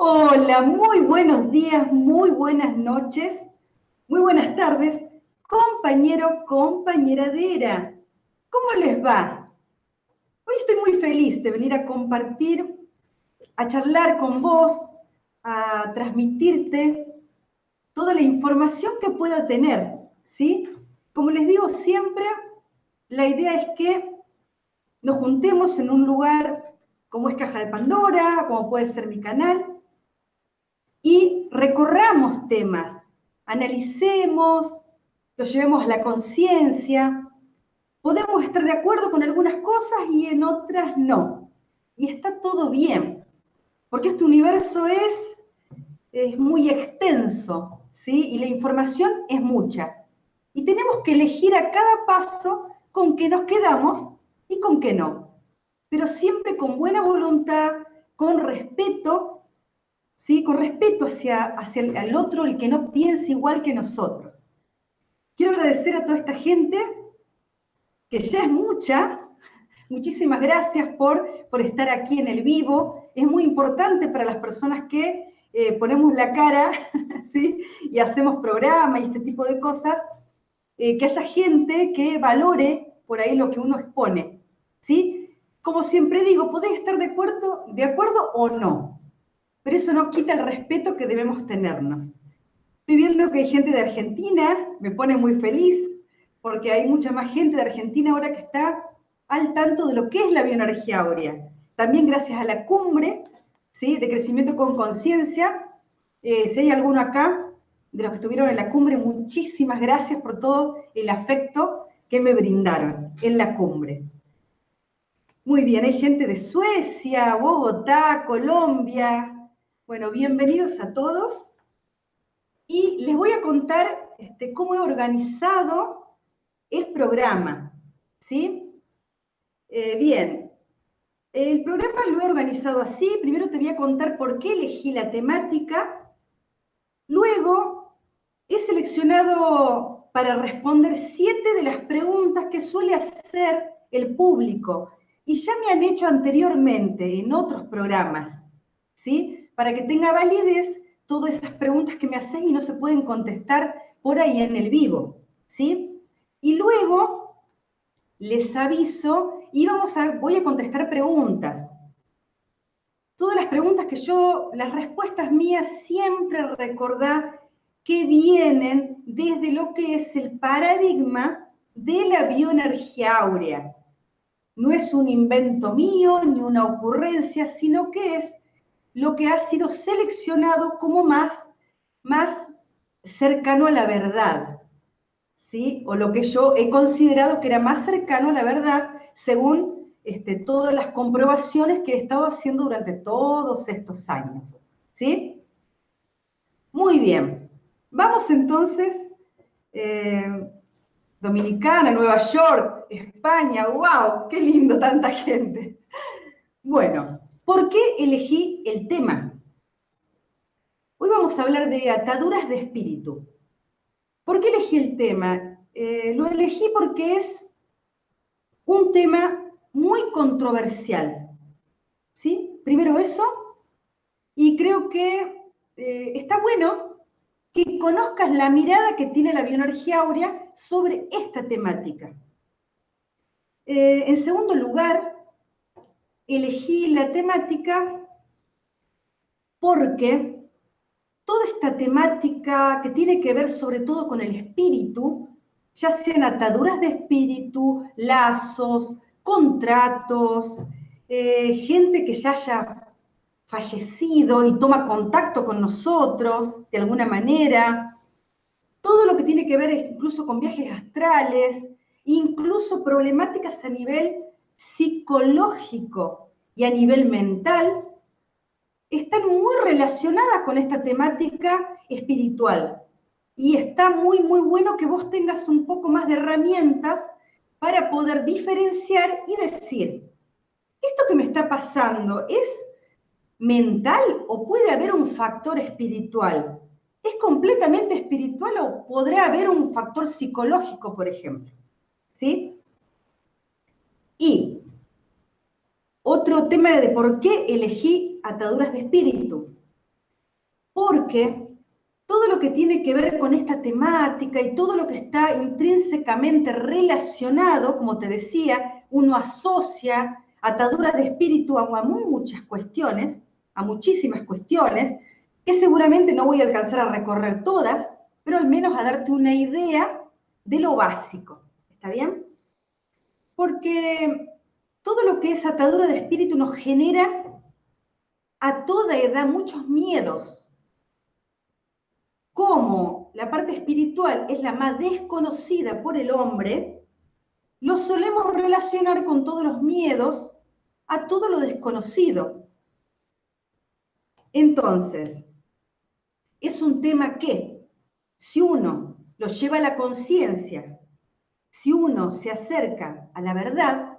Hola, muy buenos días, muy buenas noches, muy buenas tardes, compañero, compañera de ERA. ¿Cómo les va? Hoy estoy muy feliz de venir a compartir, a charlar con vos, a transmitirte toda la información que pueda tener, ¿sí? Como les digo siempre, la idea es que nos juntemos en un lugar como es Caja de Pandora, como puede ser mi canal, temas, analicemos, los llevemos a la conciencia. Podemos estar de acuerdo con algunas cosas y en otras no. Y está todo bien, porque este universo es, es muy extenso, ¿sí? Y la información es mucha. Y tenemos que elegir a cada paso con qué nos quedamos y con qué no. Pero siempre con buena voluntad, con respeto ¿sí? con respeto hacia, hacia el, otro, el que no piense igual que nosotros. Quiero agradecer a toda esta gente, que ya es mucha, muchísimas gracias por, por estar aquí en el vivo. Es muy importante para las personas que eh, ponemos la cara ¿sí? y hacemos programa y este tipo de cosas, eh, que haya gente que valore por ahí lo que uno expone. ¿sí? Como siempre digo, podéis estar de acuerdo, de acuerdo o no, pero eso no quita el respeto que debemos tenernos. Estoy viendo que hay gente de Argentina, me pone muy feliz, porque hay mucha más gente de Argentina ahora que está al tanto de lo que es la bioenergía áurea. También gracias a la cumbre ¿sí? de crecimiento con conciencia, eh, si hay alguno acá de los que estuvieron en la cumbre, muchísimas gracias por todo el afecto que me brindaron en la cumbre. Muy bien, hay gente de Suecia, Bogotá, Colombia, bueno, bienvenidos a todos. Y les voy a contar este, cómo he organizado el programa. ¿sí? Eh, bien, el programa lo he organizado así. Primero te voy a contar por qué elegí la temática. Luego he seleccionado para responder siete de las preguntas que suele hacer el público y ya me han hecho anteriormente en otros programas. ¿sí? Para que tenga validez todas esas preguntas que me hacen y no se pueden contestar por ahí en el vivo, ¿sí? Y luego les aviso y vamos a, voy a contestar preguntas. Todas las preguntas que yo, las respuestas mías siempre recordá que vienen desde lo que es el paradigma de la bioenergía áurea. No es un invento mío ni una ocurrencia, sino que es lo que ha sido seleccionado como más, más cercano a la verdad, ¿sí? O lo que yo he considerado que era más cercano a la verdad según este, todas las comprobaciones que he estado haciendo durante todos estos años, ¿sí? Muy bien. Vamos entonces, eh, Dominicana, Nueva York, España, wow, qué lindo tanta gente. Bueno, ¿Por qué elegí el tema? Hoy vamos a hablar de ataduras de espíritu. ¿Por qué elegí el tema? Eh, lo elegí porque es un tema muy controversial. ¿Sí? Primero eso, y creo que eh, está bueno que conozcas la mirada que tiene la bioenergía áurea sobre esta temática. Eh, en segundo lugar, elegí la temática porque toda esta temática que tiene que ver sobre todo con el espíritu, ya sean ataduras de espíritu, lazos, contratos, eh, gente que ya haya fallecido y toma contacto con nosotros de alguna manera, todo lo que tiene que ver incluso con viajes astrales, incluso problemáticas a nivel psicológico y a nivel mental están muy relacionadas con esta temática espiritual. Y está muy, muy bueno que vos tengas un poco más de herramientas para poder diferenciar y decir, ¿esto que me está pasando es mental o puede haber un factor espiritual? ¿Es completamente espiritual o podrá haber un factor psicológico, por ejemplo? ¿Sí? Y otro tema de por qué elegí ataduras de espíritu. porque todo lo que tiene que ver con esta temática y todo lo que está intrínsecamente relacionado, como te decía, uno asocia ataduras de espíritu a, muchas cuestiones, a muchísimas cuestiones, que seguramente no voy a alcanzar a recorrer todas, pero al menos a darte una idea de lo básico. ¿Está bien? Porque todo lo que es atadura de espíritu nos genera a toda edad muchos miedos, como la parte espiritual es la más desconocida por el hombre, lo solemos relacionar con todos los miedos a todo lo desconocido. Entonces, es un tema que, si uno lo lleva a la conciencia, si uno se acerca a la verdad,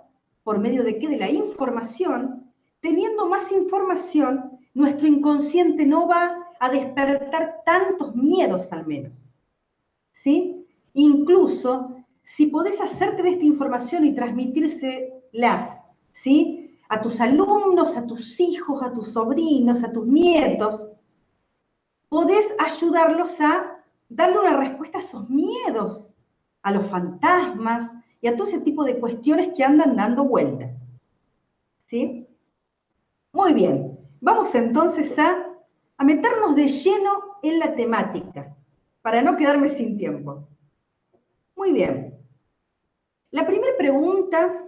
por medio de qué? De la información, teniendo más información, nuestro inconsciente no va a despertar tantos miedos al menos. ¿Sí? Incluso si podés hacerte de esta información y transmitírselas, ¿sí? A tus alumnos, a tus hijos, a tus sobrinos, a tus nietos, podés ayudarlos a darle una respuesta a esos miedos, a los fantasmas y a todo ese tipo de cuestiones que andan dando vuelta. ¿Sí? Muy bien, vamos entonces a a meternos de lleno en la temática, para no quedarme sin tiempo. Muy bien. La primera pregunta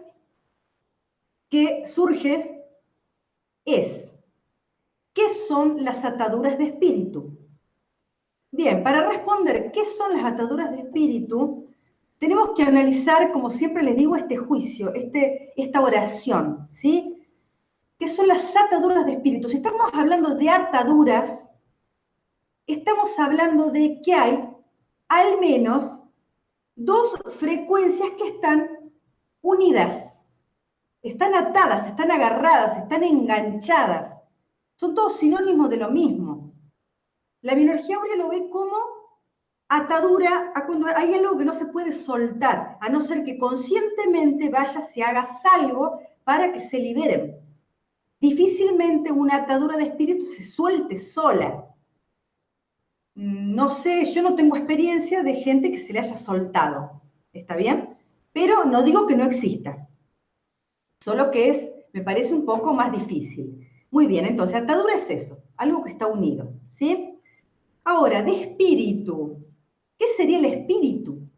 que surge es, ¿qué son las ataduras de espíritu? Bien, para responder qué son las ataduras de espíritu, tenemos que analizar, como siempre les digo, este juicio, este, esta oración, ¿sí? que son las ataduras de espíritu. Si estamos hablando de ataduras, estamos hablando de que hay al menos dos frecuencias que están unidas, están atadas, están agarradas, están enganchadas. Son todos sinónimos de lo mismo. La bioenergía áurea lo ve como atadura a cuando hay algo que no se puede soltar, a no ser que conscientemente vaya, se haga algo para que se liberen difícilmente una atadura de espíritu se suelte sola. No sé, yo no tengo experiencia de gente que se le haya soltado, ¿está bien? Pero no digo que no exista, solo que es, me parece un poco más difícil. Muy bien, entonces, atadura es eso, algo que está unido, ¿sí? Ahora, de espíritu, ¿qué sería el espíritu?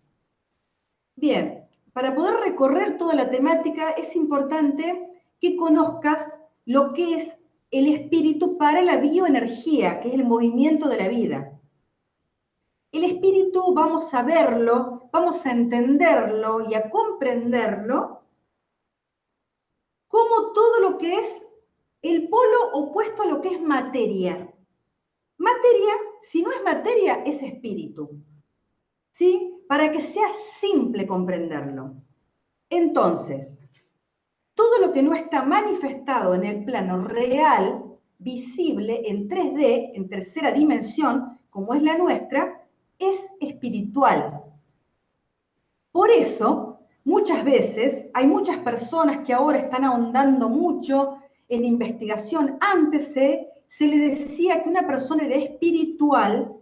Bien, para poder recorrer toda la temática es importante que conozcas lo que es el espíritu para la bioenergía, que es el movimiento de la vida. El espíritu vamos a verlo, vamos a entenderlo y a comprenderlo como todo lo que es el polo opuesto a lo que es materia. Materia, si no es materia, es espíritu. ¿Sí? Para que sea simple comprenderlo. Entonces, todo lo que no está manifestado en el plano real, visible en 3D, en tercera dimensión, como es la nuestra, es espiritual. Por eso, muchas veces hay muchas personas que ahora están ahondando mucho en investigación. Antes se, se le decía que una persona era espiritual,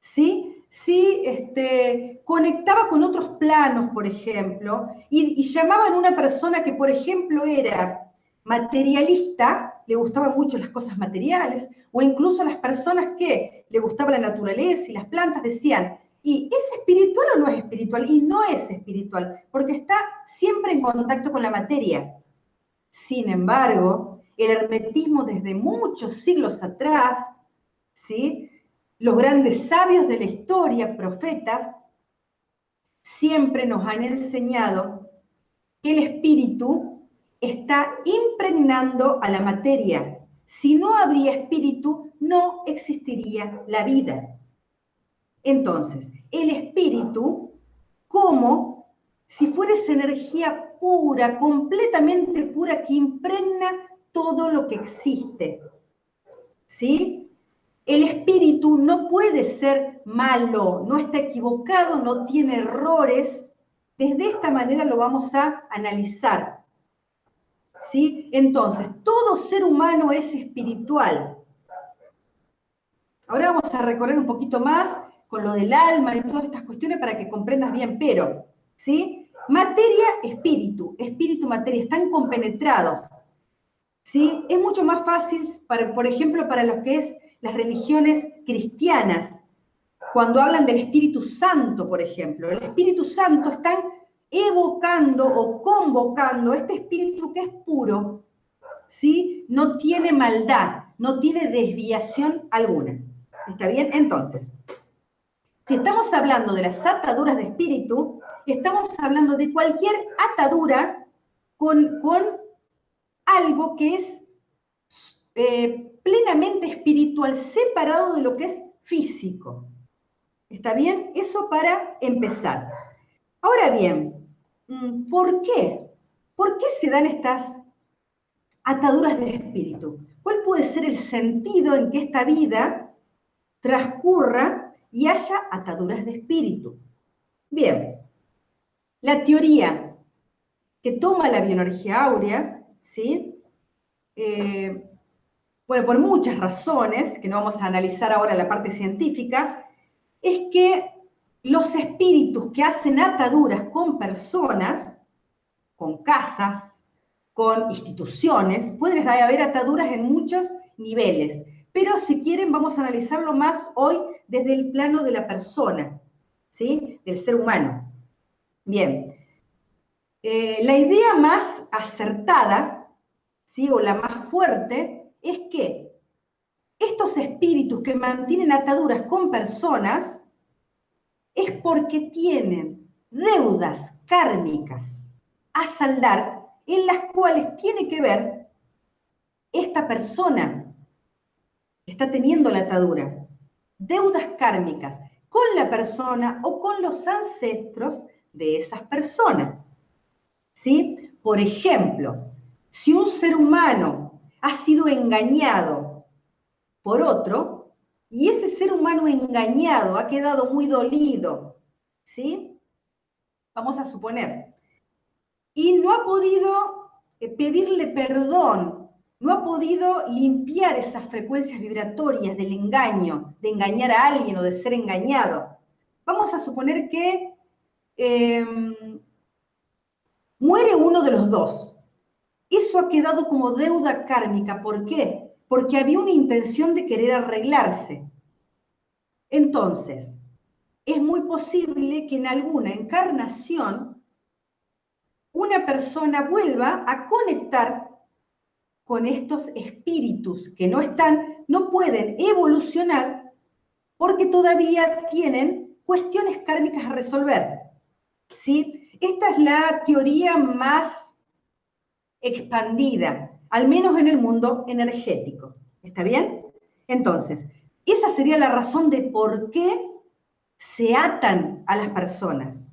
¿sí? Si este, conectaba con otros planos, por ejemplo, y, llamaban a una persona que, por ejemplo, era materialista, le gustaban mucho las cosas materiales, o incluso a las personas que le gustaba la naturaleza y las plantas decían, ¿y es espiritual o no es espiritual? Y no es espiritual, porque está siempre en contacto con la materia. Sin embargo, el hermetismo desde muchos siglos atrás, ¿sí? Los grandes sabios de la historia, profetas, siempre nos han enseñado que el espíritu está impregnando a la materia. Si no habría espíritu, no existiría la vida. Entonces, el espíritu, como si fuera esa energía pura, completamente pura, que impregna todo lo que existe. ¿Sí? El espíritu no puede ser malo, no está equivocado, no tiene errores. Desde esta manera lo vamos a analizar. ¿Sí? Entonces, todo ser humano es espiritual. Ahora vamos a recorrer un poquito más con lo del alma y todas estas cuestiones para que comprendas bien, pero, ¿sí? Materia, espíritu, espíritu, materia, están compenetrados, ¿sí? Es mucho más fácil, por ejemplo, para los que es las religiones cristianas, cuando hablan del Espíritu Santo, por ejemplo. El Espíritu Santo están evocando o convocando este espíritu que es puro, ¿sí? No tiene maldad, no tiene desviación alguna. ¿Está bien? Entonces, si estamos hablando de las ataduras de espíritu, estamos hablando de cualquier atadura con, con algo que es eh, plenamente espiritual, separado de lo que es físico. ¿Está bien? Eso para empezar. Ahora bien, mm, ¿por qué? ¿Por qué se dan estas ataduras de espíritu? ¿Cuál puede ser el sentido en que esta vida transcurra y haya ataduras de espíritu? Bien, la teoría que toma la bioenergía áurea, ¿sí? Eh, bueno, por muchas razones, que no vamos a analizar ahora la parte científica, es que los espíritus que hacen ataduras con personas, con casas, con instituciones, pueden haber ataduras en muchos niveles, pero si quieren vamos a analizarlo más hoy desde el plano de la persona, ¿sí? Del ser humano. Bien, eh, la idea más acertada, ¿sí? O la más fuerte, es que estos espíritus que mantienen ataduras con personas es porque tienen deudas kármicas a saldar en las cuales tiene que ver esta persona que está teniendo la atadura. Deudas kármicas con la persona o con los ancestros de esas personas. ¿Sí? Por ejemplo, si un ser humano ha sido engañado por otro y ese ser humano engañado ha quedado muy dolido, ¿sí? Vamos a suponer, y no ha podido eh, pedirle perdón, no ha podido limpiar esas frecuencias vibratorias del engaño, de engañar a alguien o de ser engañado. Vamos a suponer que em, muere uno de los dos. Eso ha quedado como deuda kármica. ¿Por qué? Porque había una intención de querer arreglarse. Entonces, es muy posible que en alguna encarnación una persona vuelva a conectar con estos espíritus que no están, no pueden evolucionar porque todavía tienen cuestiones kármicas a resolver. ¿sí? Esta es la teoría más expandida, al menos en el mundo energético. ¿Está bien? Entonces, esa sería la razón de por qué se atan a las personas,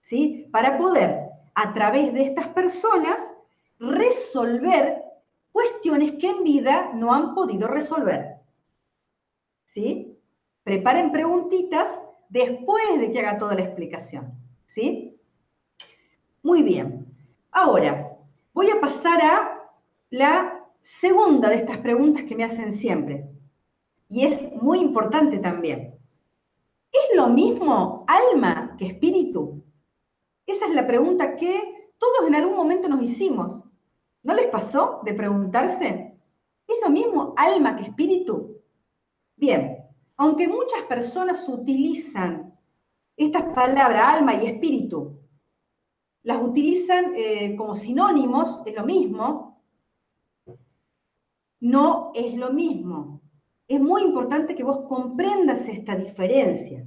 ¿sí? Para poder, a través de estas personas, resolver cuestiones que en vida no han podido resolver. ¿Sí? Preparen preguntitas después de que haga toda la explicación. ¿Sí? Muy bien. Ahora, voy a pasar a la segunda de estas preguntas que me hacen siempre. Y es muy importante también. ¿Es lo mismo alma que espíritu? Esa es la pregunta que todos en algún momento nos hicimos. ¿No les pasó de preguntarse? ¿Es lo mismo alma que espíritu? Bien, aunque muchas personas utilizan estas palabras, alma y espíritu, las utilizan eh, como sinónimos, es lo mismo, no es lo mismo. Es muy importante que vos comprendas esta diferencia.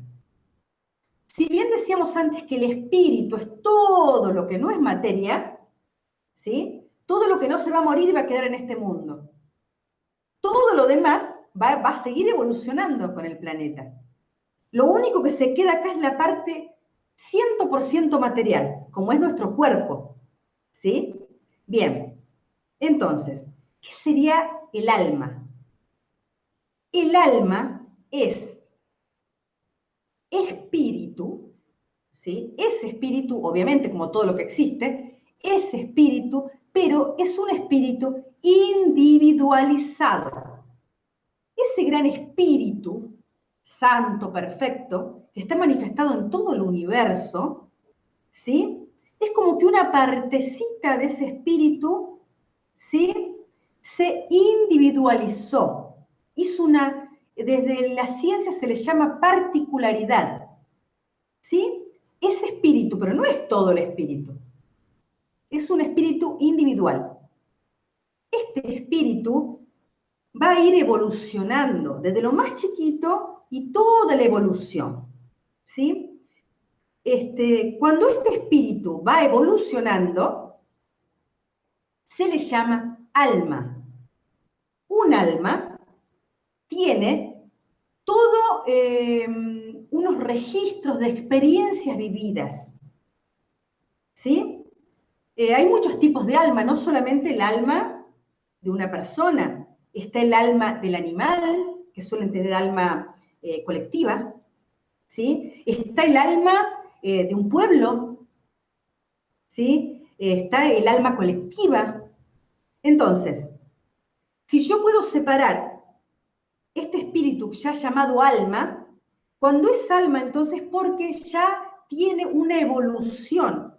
Si bien decíamos antes que el espíritu es todo lo que no es materia, ¿sí? Todo lo que no se va a morir va a quedar en este mundo. Todo lo demás va, va a seguir evolucionando con el planeta. Lo único que se queda acá es la parte 100% material, como es nuestro cuerpo. ¿Sí? Bien. Entonces, ¿qué sería el alma? El alma es espíritu, ¿sí? Ese espíritu, obviamente, como todo lo que existe, ese espíritu pero es un espíritu individualizado. Ese gran espíritu santo, perfecto, que está manifestado en todo el universo, ¿sí? Es como que una partecita de ese espíritu, ¿sí? Se individualizó, hizo una, desde la ciencia se le llama particularidad, ¿sí? Ese espíritu, pero no es todo el espíritu, es un espíritu individual. Este espíritu va a ir evolucionando desde lo más chiquito y toda la evolución. ¿sí? Este, cuando este espíritu va evolucionando, se le llama alma. Un alma tiene todo eh, unos registros de experiencias vividas. ¿Sí? Eh, hay muchos tipos de alma, no solamente el alma de una persona, está el alma del animal, que suelen tener alma eh, colectiva, ¿sí? Está el alma eh, de un pueblo, ¿sí? está el alma colectiva. Entonces, si yo puedo separar este espíritu ya llamado alma, cuando es alma, entonces porque ya tiene una evolución,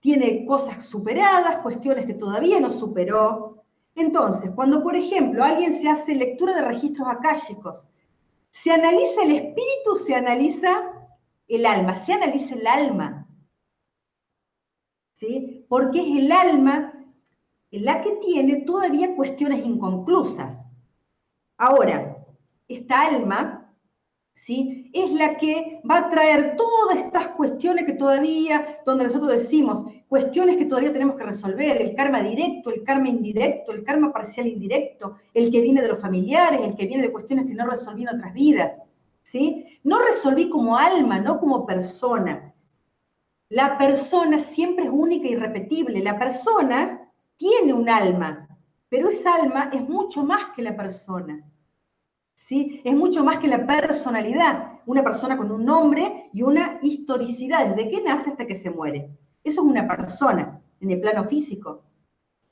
tiene cosas superadas, cuestiones que todavía no superó. Entonces, cuando, por ejemplo, alguien se hace lectura de registros akáshicos, se analiza el espíritu, se analiza el alma, se analiza el alma. ¿Sí? Porque es el alma la que tiene todavía cuestiones inconclusas. Ahora, esta alma ¿sí? Es la que va a traer todas estas cuestiones que todavía, donde nosotros decimos, cuestiones que todavía tenemos que resolver, el karma directo, el karma indirecto, el karma parcial indirecto, el que viene de los familiares, el que viene de cuestiones que no resolví en otras vidas, ¿sí? No resolví como alma, no como persona. La persona siempre es única y irrepetible. La persona tiene un alma, pero esa alma es mucho más que la persona. Es mucho más que la personalidad, una persona con un nombre y una historicidad, desde que nace hasta que se muere. Eso es una persona en el plano físico.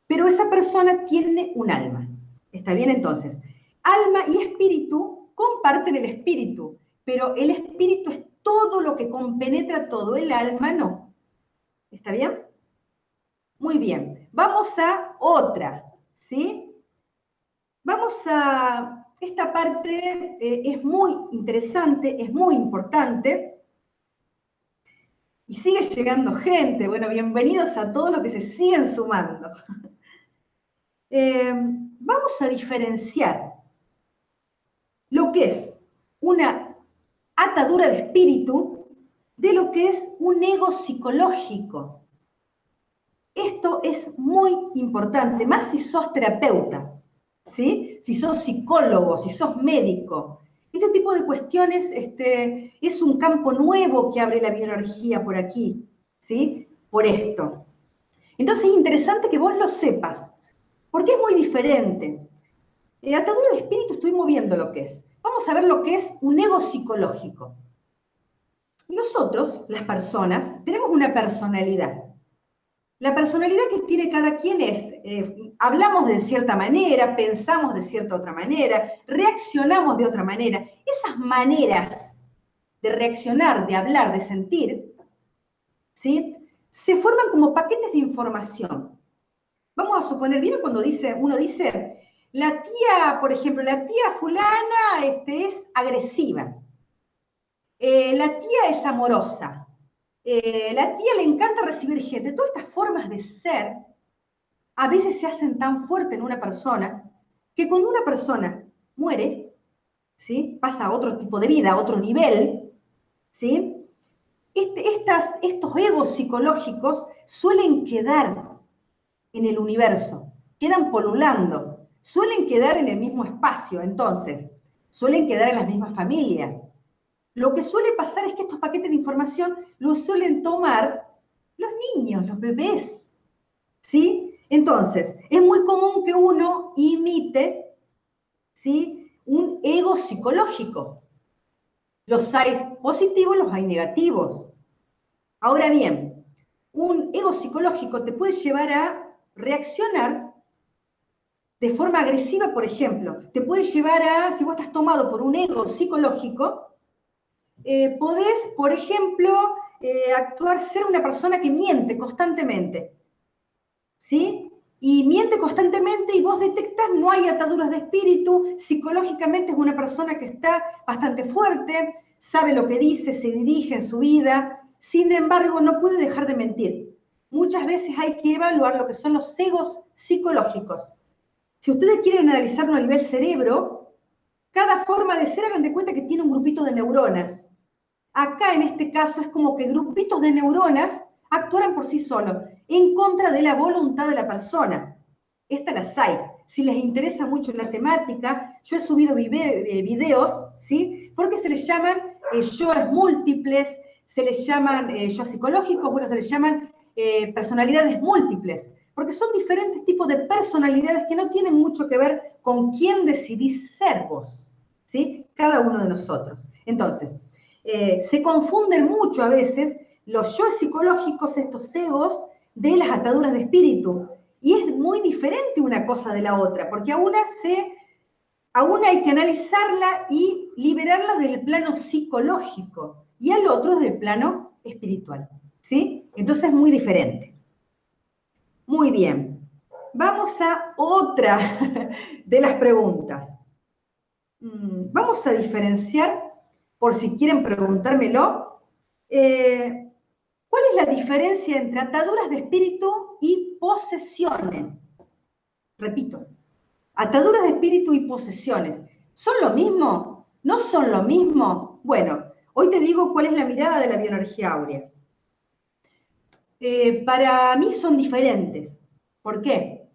Pero esa persona tiene un alma. ¿Está bien entonces? Alma y espíritu comparten el espíritu, pero el espíritu es todo lo que compenetra todo, el alma no. ¿Está bien? Muy bien. Vamos a otra, ¿sí? Vamos a esta parte eh, es muy interesante, es muy importante. Y sigue llegando gente. Bueno, bienvenidos a todos los que se siguen sumando. Eh, vamos a diferenciar lo que es una atadura de espíritu de lo que es un ego psicológico. Esto es muy importante, más si sos terapeuta. ¿sí? Si sos psicólogo, si sos médico. Este tipo de cuestiones este, es un campo nuevo que abre la bioenergía por aquí, ¿sí? Por esto. Entonces es interesante que vos lo sepas, porque es muy diferente. Eh, atadura de espíritu estoy moviendo lo que es. Vamos a ver lo que es un ego psicológico. Nosotros, las personas, tenemos una personalidad. La personalidad que tiene cada quien es, eh, hablamos de cierta manera, pensamos de cierta otra manera, reaccionamos de otra manera. Esas maneras de reaccionar, de hablar, de sentir, ¿sí? se forman como paquetes de información. Vamos a suponer, ¿vieron cuando dice, uno dice, la tía, por ejemplo, la tía fulana este, es agresiva, eh, la tía es amorosa, eh, la tía le encanta recibir gente. Todas estas formas de ser a veces se hacen tan fuertes en una persona que cuando una persona muere, ¿sí? pasa a otro tipo de vida, a otro nivel, ¿sí? Este, estas, estos egos psicológicos suelen quedar en el universo, quedan polulando, suelen quedar en el mismo espacio, entonces, suelen quedar en las mismas familias, lo que suele pasar es que estos paquetes de información los suelen tomar los niños, los bebés. ¿Sí? Entonces, es muy común que uno imite ¿sí? un ego psicológico. Los hay positivos, los hay negativos. Ahora bien, un ego psicológico te puede llevar a reaccionar de forma agresiva, por ejemplo, te puede llevar a, si vos estás tomado por un ego psicológico, eh, podés, por ejemplo, eh, actuar, ser una persona que miente constantemente. ¿Sí? Y miente constantemente y vos detectas, no hay ataduras de espíritu, psicológicamente es una persona que está bastante fuerte, sabe lo que dice, se dirige en su vida, sin embargo no puede dejar de mentir. Muchas veces hay que evaluar lo que son los egos psicológicos. Si ustedes quieren analizarlo a nivel cerebro, cada forma de ser, hagan de cuenta que tiene un grupito de neuronas. Acá en este caso es como que grupitos de neuronas actuaran por sí solos, en contra de la voluntad de la persona. Estas las hay. Si les interesa mucho la temática, yo he subido eh, videos, ¿sí? Porque se les llaman eh, yoes múltiples, se les llaman eh, yo psicológicos, bueno, se les llaman eh, personalidades múltiples, porque son diferentes tipos de personalidades que no tienen mucho que ver con quién decidís ser vos, ¿sí? Cada uno de nosotros. Entonces, eh, se confunden mucho a veces los yo psicológicos, estos egos, de las ataduras de espíritu. Y es muy diferente una cosa de la otra, porque a una, se, a una hay que analizarla y liberarla del plano psicológico y al otro del plano espiritual. ¿Sí? Entonces es muy diferente. Muy bien. Vamos a otra de las preguntas. Mm, vamos a diferenciar por si quieren preguntármelo, eh, ¿cuál es la diferencia entre ataduras de espíritu y posesiones? Repito, ataduras de espíritu y posesiones, ¿son lo mismo? ¿No son lo mismo? Bueno, hoy te digo cuál es la mirada de la bioenergía áurea. Eh, para mí son diferentes. ¿Por qué?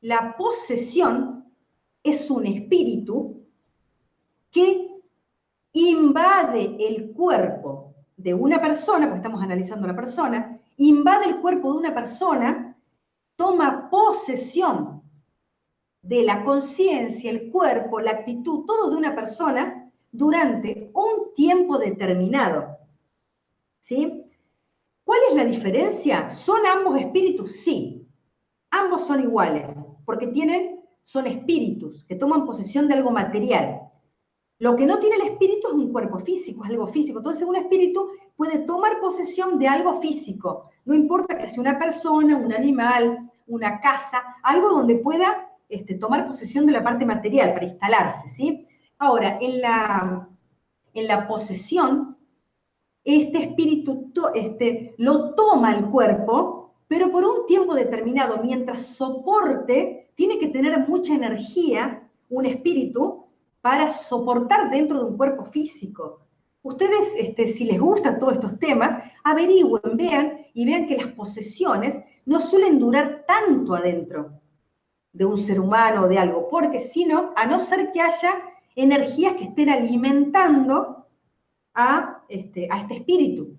La posesión es un espíritu que invade el cuerpo de una persona, porque estamos analizando la persona, invade el cuerpo de una persona, toma posesión de la conciencia, el cuerpo, la actitud, todo de una persona durante un tiempo determinado. ¿Sí? ¿Cuál es la diferencia? ¿Son ambos espíritus? Sí. Ambos son iguales, porque tienen, son espíritus que toman posesión de algo material. Lo que no tiene el espíritu es un cuerpo físico, es algo físico. Entonces un espíritu puede tomar posesión de algo físico. No importa que sea una persona, un animal, una casa, algo donde pueda este, tomar posesión de la parte material para instalarse, ¿sí? Ahora, en la, en la posesión, este espíritu este, lo toma el cuerpo, pero por un tiempo determinado, mientras soporte, tiene que tener mucha energía, un espíritu, para soportar dentro de un cuerpo físico. Ustedes, este, si les gustan todos estos temas, averigüen, vean y vean que las posesiones no suelen durar tanto adentro de un ser humano o de algo, porque si no, a no ser que haya energías que estén alimentando a este, a este espíritu,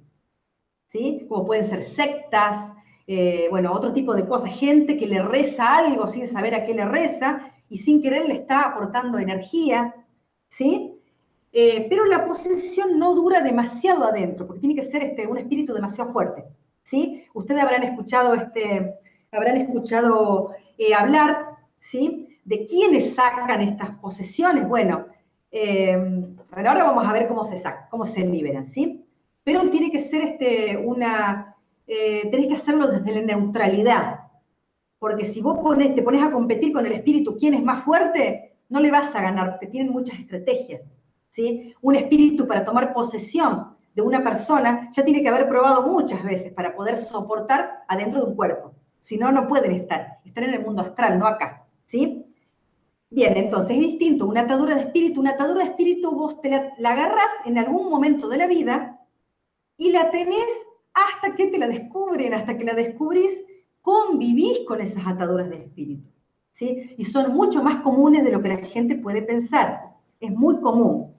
¿sí? Como pueden ser sectas, eh, bueno, otro tipo de cosas, gente que le reza algo sin saber a qué le reza, y sin querer le está aportando energía, ¿sí? Eh, pero la posesión no dura demasiado adentro, porque tiene que ser este, un espíritu demasiado fuerte, ¿sí? Ustedes habrán escuchado, este, habrán escuchado eh, hablar, ¿sí? De quiénes sacan estas posesiones. Bueno, eh, ahora vamos a ver cómo se sacan, cómo se liberan, ¿sí? Pero tiene que ser este, una, tenés que hacerlo desde la neutralidad, porque si vos te pones a competir con el espíritu, ¿quién es más fuerte? No le vas a ganar, porque tienen muchas estrategias. ¿sí? Un espíritu para tomar posesión de una persona ya tiene que haber probado muchas veces para poder soportar adentro de un cuerpo. Si no, no pueden estar. Están en el mundo astral, no acá. ¿sí? Bien, entonces es distinto. Una atadura de espíritu, una atadura de espíritu vos te la, la en algún momento de la vida y la tenés hasta que te la descubren, hasta que la descubrís convivís con esas ataduras de espíritu. ¿sí? Y son mucho más comunes de lo que la gente puede pensar. Es muy común.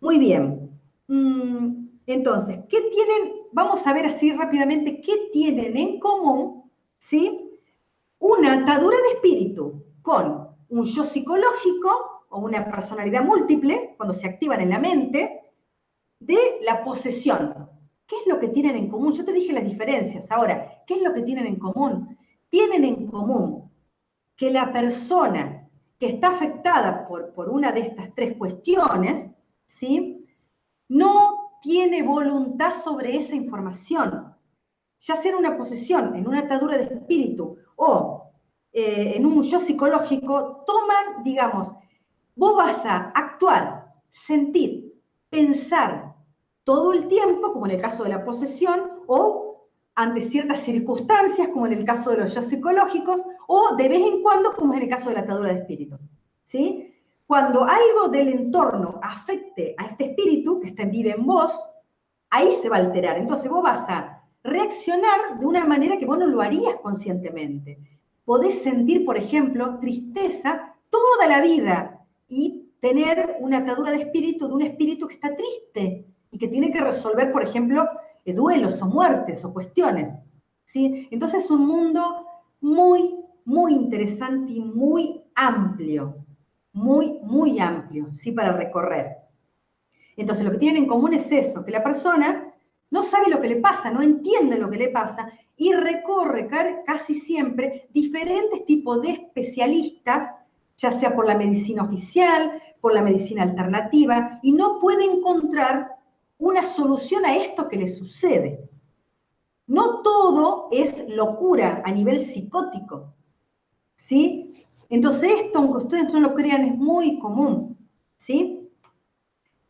Muy bien. Mm, entonces, ¿qué tienen? Vamos a ver así rápidamente qué tienen en común, ¿sí? Una atadura de espíritu con un yo psicológico o una personalidad múltiple, cuando se activan en la mente, de la posesión, ¿Qué es lo que tienen en común? Yo te dije las diferencias. Ahora, ¿qué es lo que tienen en común? Tienen en común que la persona que está afectada por, por una de estas tres cuestiones, ¿sí? no tiene voluntad sobre esa información, ya sea en una posesión, en una atadura de espíritu o eh, en un yo psicológico, toman, digamos, vos vas a actuar, sentir, pensar todo el tiempo, como en el caso de la posesión, o ante ciertas circunstancias, como en el caso de los yo psicológicos, o de vez en cuando, como es en el caso de la atadura de espíritu. ¿Sí? Cuando algo del entorno afecte a este espíritu que está, vive en vos, ahí se va a alterar. Entonces vos vas a reaccionar de una manera que vos no lo harías conscientemente. Podés sentir, por ejemplo, tristeza toda la vida y tener una atadura de espíritu de un espíritu que está triste y que tiene que resolver, por ejemplo, eh, duelos o muertes o cuestiones. ¿sí? Entonces es un mundo muy, muy interesante y muy amplio, muy, muy amplio, ¿sí? Para recorrer. Entonces lo que tienen en común es eso, que la persona no sabe lo que le pasa, no entiende lo que le pasa y recorre casi siempre diferentes tipos de especialistas, ya sea por la medicina oficial, por la medicina alternativa, y no puede encontrar una solución a esto que le sucede. No todo es locura a nivel psicótico, ¿sí? Entonces esto, aunque ustedes no lo crean, es muy común, ¿sí?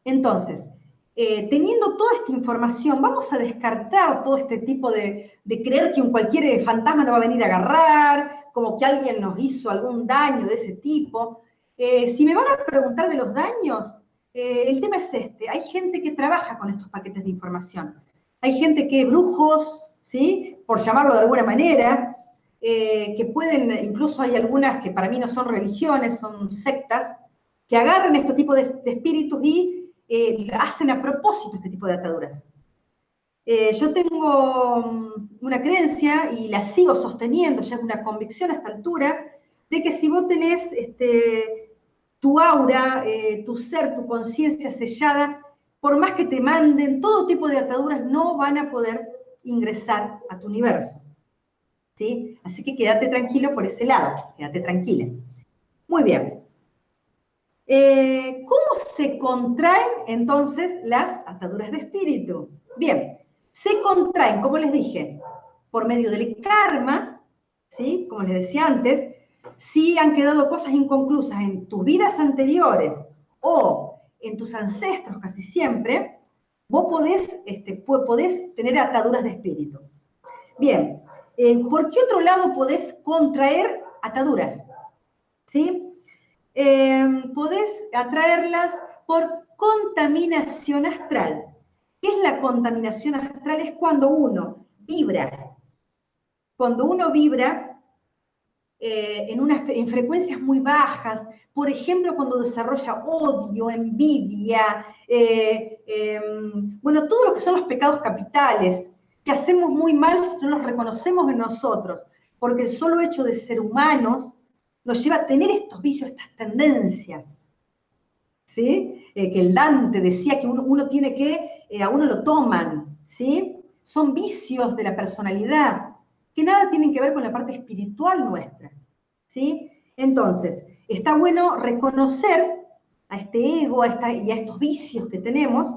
Entonces, eh, teniendo toda esta información, vamos a descartar todo este tipo de, creer que un cualquier fantasma nos va a venir a agarrar, como que alguien nos hizo algún daño de ese tipo. Eh, si me van a preguntar de los daños, eh, el tema es este, hay gente que trabaja con estos paquetes de información. Hay gente que, brujos, ¿sí? Por llamarlo de alguna manera, eh, que pueden, incluso hay algunas que para mí no son religiones, son sectas, que agarran este tipo de, espíritus y eh, hacen a propósito este tipo de ataduras. yo tengo mm, una creencia y la sigo sosteniendo, ya es una convicción a esta altura, de que si vos tenés este, tu aura, eh, tu ser, tu conciencia sellada, por más que te manden todo tipo de ataduras, no van a poder ingresar a tu universo. ¿Sí? Así que quédate tranquilo por ese lado, quédate tranquila. Muy bien. Eh, ¿Cómo se contraen entonces las ataduras de espíritu? Bien, se contraen, como les dije, por medio del karma, ¿sí? Como les decía antes, si han quedado cosas inconclusas en tus vidas anteriores o en tus ancestros casi siempre, vos podés, este, podés tener ataduras de espíritu. Bien, eh, ¿por qué otro lado podés contraer ataduras? ¿Sí? Eh, podés atraerlas por contaminación astral. ¿Qué es la contaminación astral? Es cuando uno vibra. Cuando uno vibra, eh, en, unas, en frecuencias muy bajas, por ejemplo, cuando desarrolla odio, envidia, eh, em, bueno, todo lo que son los pecados capitales, que hacemos muy mal si no los reconocemos en nosotros, porque el solo hecho de ser humanos nos lleva a tener estos vicios, estas tendencias. ¿Sí? Eh, que el Dante decía que uno, tiene que, a uno lo toman, ¿sí? Son vicios de la personalidad, que nada tienen que ver con la parte espiritual nuestra. ¿sí? Entonces, está bueno reconocer a este ego y a estos vicios que tenemos.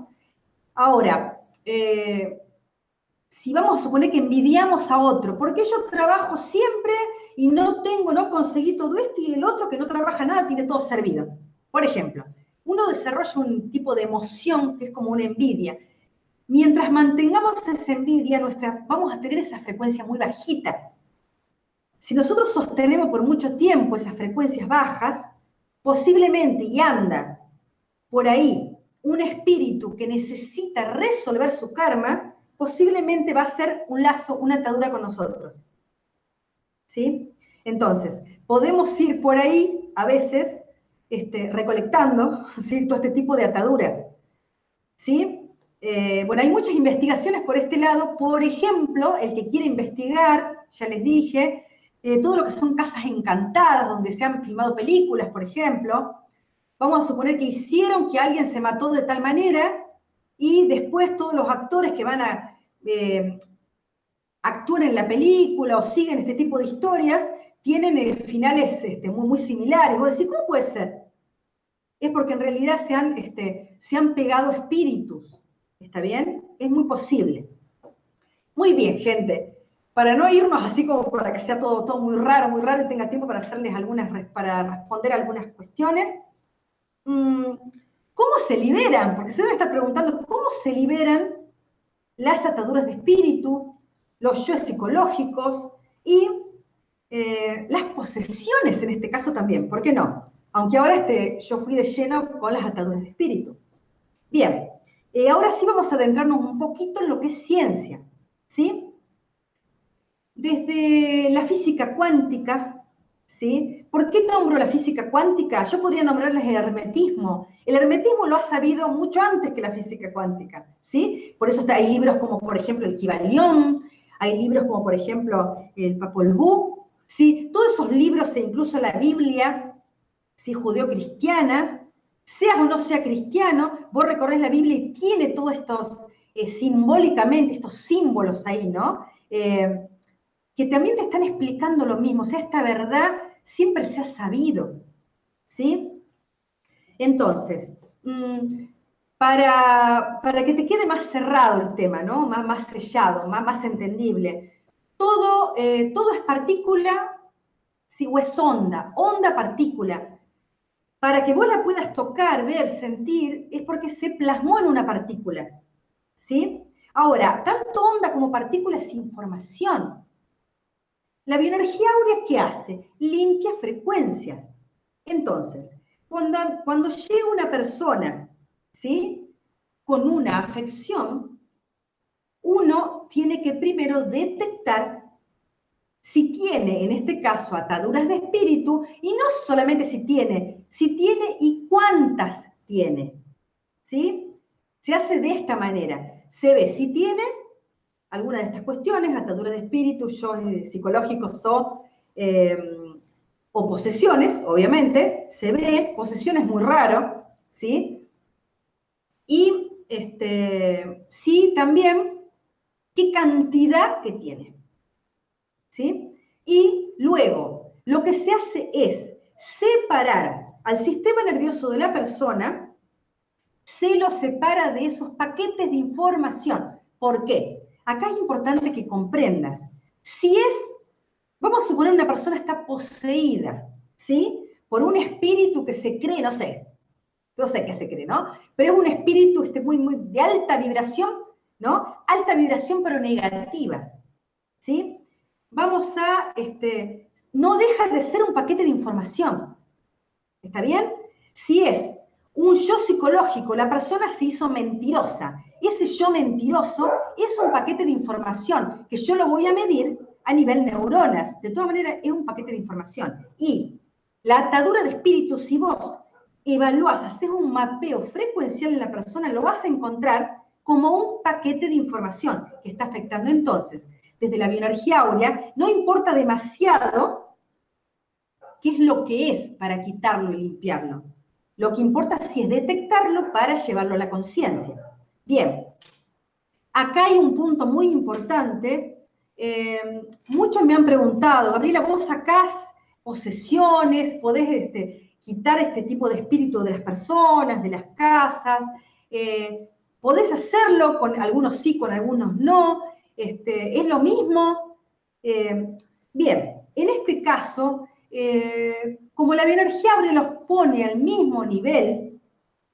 Ahora, eh, si vamos a suponer que envidiamos a otro, porque yo trabajo siempre y no tengo, no conseguí todo esto y el otro que no trabaja nada tiene todo servido. Por ejemplo, uno desarrolla un tipo de emoción que es como una envidia. Mientras mantengamos esa envidia, nuestra, vamos a tener esa frecuencia muy bajita. Si nosotros sostenemos por mucho tiempo esas frecuencias bajas, posiblemente, y anda por ahí, un espíritu que necesita resolver su karma, posiblemente va a ser un lazo, una atadura con nosotros. ¿Sí? Entonces, podemos ir por ahí a veces este, recolectando todo este tipo de ataduras. ¿Sí? Eh, bueno, hay muchas investigaciones por este lado. Por ejemplo, el que quiere investigar, ya les dije, eh, todo lo que son casas encantadas, donde se han filmado películas, por ejemplo. Vamos a suponer que hicieron que alguien se mató de tal manera y después todos los actores que van a eh, actuar en la película o siguen este tipo de historias tienen eh, finales este, muy, muy similares. Vos decís, ¿cómo puede ser? Es porque en realidad se han, este, se han pegado espíritus. ¿Está bien? Es muy posible. Muy bien, gente. Para no irnos así como para que sea todo, todo muy raro, muy raro y tenga tiempo para hacerles algunas, para responder algunas cuestiones. Mm, ¿Cómo se liberan? Porque se deben estar preguntando, ¿cómo se liberan las ataduras de espíritu, los yo psicológicos y eh, las posesiones en este caso también, ¿por qué no? Aunque ahora este, yo fui de lleno con las ataduras de espíritu. Bien, eh, ahora sí vamos a adentrarnos un poquito en lo que es ciencia, ¿sí? Desde la física cuántica, ¿sí? ¿Por qué nombro la física cuántica? Yo podría nombrarles el hermetismo. El hermetismo lo ha sabido mucho antes que la física cuántica, ¿sí? Por eso hay libros como, por ejemplo, el Kybalión, hay libros como, por ejemplo, el Papol ¿sí? Todos esos libros e incluso la Biblia, ¿sí? judeo-cristiana, seas o no sea cristiano, vos recorres la Biblia y tiene todos estos, eh, simbólicamente, estos símbolos ahí, ¿no? Eh, que también te están explicando lo mismo, o sea, esta verdad siempre se ha sabido, ¿sí? Entonces, mm, para, para, que te quede más cerrado el tema, ¿no? Más, más sellado, más, más entendible, todo, eh, todo es partícula, o es onda, onda partícula. Para que vos la puedas tocar, ver, sentir, es porque se plasmó en una partícula. ¿Sí? Ahora, tanto onda como partícula es información. La bioenergía áurea, ¿qué hace? Limpia frecuencias. Entonces, cuando, cuando llega una persona, ¿sí? Con una afección, uno tiene que primero detectar si tiene, en este caso, ataduras de espíritu, y no solamente si tiene, si tiene y cuántas tiene. ¿Sí? Se hace de esta manera. Se ve si tiene alguna de estas cuestiones, ataduras de espíritu, yo eh, psicológicos o, em, o posesiones, obviamente, se ve, posesiones muy raro, ¿sí? Y este, sí también qué cantidad que tiene. ¿Sí? Y luego, lo que se hace es separar al sistema nervioso de la persona, se lo separa de esos paquetes de información. ¿Por qué? Acá es importante que comprendas. Si es, vamos a suponer una persona está poseída, ¿sí? Por un espíritu que se cree, no sé, no sé qué se cree, ¿no? Pero es un espíritu este, muy, muy de alta vibración ¿no? Alta vibración pero negativa, ¿sí? Vamos a, este, no deja de ser un paquete de información, ¿está bien? Si es un yo psicológico, la persona se hizo mentirosa, ese yo mentiroso es un paquete de información que yo lo voy a medir a nivel neuronas, de todas maneras es un paquete de información. Y la atadura de espíritu, si vos evaluás, haces un mapeo frecuencial en la persona, lo vas a encontrar como un paquete de información que está afectando. Entonces, desde la bioenergía áurea, no importa demasiado qué es lo que es para quitarlo y limpiarlo. Lo que importa sí es detectarlo para llevarlo a la conciencia. Bien, acá hay un punto muy importante. Eh, muchos me han preguntado, Gabriela, vos sacás posesiones, podés este, quitar este tipo de espíritu de las personas, de las casas. Eh, Podés hacerlo, con algunos sí, con algunos no, este, es lo mismo. Eh, bien, en este caso, eh, como la bioenergía abre los pone al mismo nivel,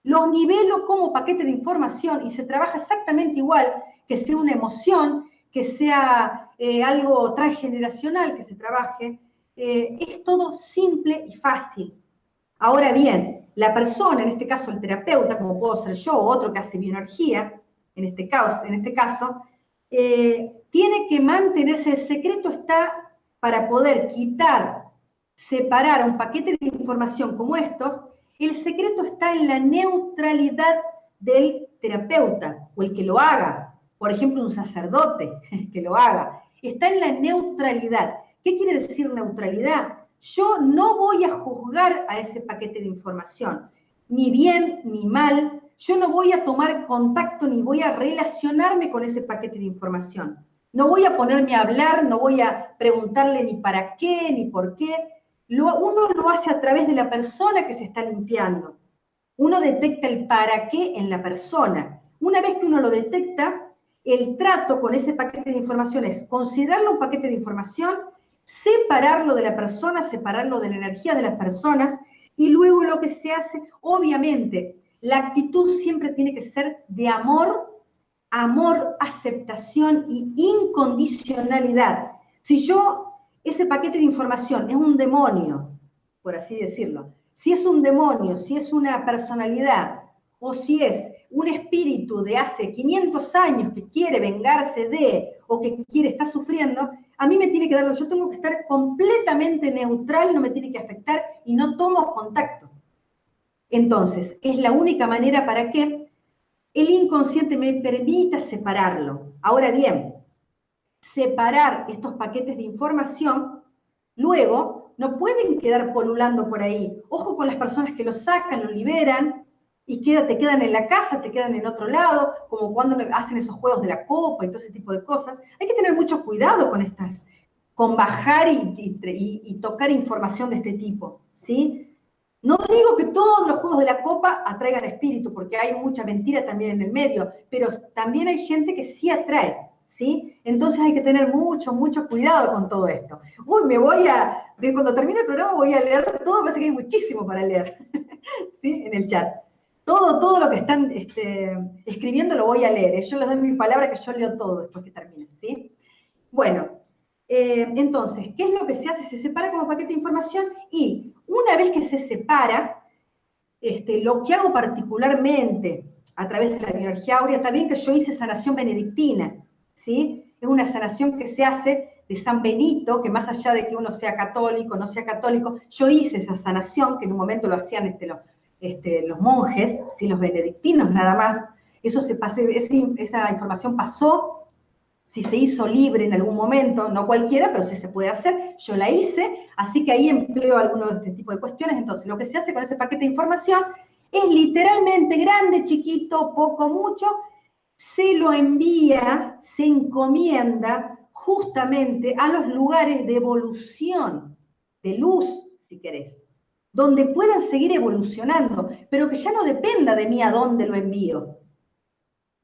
los nivelo como paquete de información y se trabaja exactamente igual, que sea una emoción, que sea eh, algo transgeneracional que se trabaje, es todo simple y fácil. Ahora bien, la persona, en este caso el terapeuta, como puedo ser yo o otro que hace bioenergía, en este este caso eh, tiene que mantenerse, el secreto está para poder quitar, separar un paquete de información como estos, el secreto está en la neutralidad del terapeuta o el que lo haga, por ejemplo, un sacerdote que lo haga, está en la neutralidad. ¿Qué quiere decir neutralidad? Yo no voy a juzgar a ese paquete de información, ni bien ni mal, yo no voy a tomar contacto ni voy a relacionarme con ese paquete de información. No voy a ponerme a hablar, no voy a preguntarle ni para qué, ni por qué. uno lo hace a través de la persona que se está limpiando. Uno detecta el para qué en la persona. Una vez que uno lo detecta, el trato con ese paquete de información es considerarlo un paquete de información, separarlo de la persona, separarlo de la energía de las personas, y luego lo que se hace, obviamente, la actitud siempre tiene que ser de amor, amor, aceptación y incondicionalidad. Si yo, ese paquete de información es un demonio, por así decirlo, si es un demonio, si es una personalidad o si es un espíritu de hace 500 años que quiere vengarse de o que quiere estar sufriendo, a mí me tiene que darlo, yo tengo que estar completamente neutral, no me tiene que afectar y no tomo contacto. Entonces, es la única manera para que el inconsciente me permita separarlo. Ahora bien, separar estos paquetes de información, luego no pueden quedar polulando por ahí. Ojo con las personas que lo sacan, lo liberan, y te quedan en la casa, te quedan en otro lado, como cuando hacen esos juegos de la copa y todo ese tipo de cosas. Hay que tener mucho cuidado con estas, con bajar y, tocar información de este tipo, ¿sí? No digo que todos los juegos de la copa atraigan espíritu, porque hay mucha mentira también en el medio, pero también hay gente que sí atrae, ¿sí? Entonces hay que tener mucho, mucho cuidado con todo esto. Uy, me voy a, cuando termine el programa voy a leer todo, parece que hay muchísimo para leer, ¿sí? En el chat. Todo, todo lo que están este, escribiendo lo voy a leer. Yo les doy mi palabra que yo leo todo después que termine, ¿sí? Bueno, eh, entonces, ¿qué es lo que se hace? Se separa como paquete de información y una vez que se separa, este, lo que hago particularmente a través de la bioenergía áurea, también que yo hice sanación benedictina, ¿sí? Es una sanación que se hace de San Benito, que más allá de que uno sea católico, no sea católico, yo hice esa sanación, que en un momento lo hacían este, los, este, los monjes, ¿sí? los benedictinos nada más, eso se pasó, esa información pasó, si se hizo libre en algún momento, no cualquiera, pero sí se puede hacer, yo la hice, así que ahí empleo algunos de este tipo de cuestiones, entonces lo que se hace con ese paquete de información es literalmente grande, chiquito, poco, mucho, se lo envía, se encomienda justamente a los lugares de evolución, de luz, si querés donde puedan seguir evolucionando, pero que ya no dependa de mí a dónde lo envío.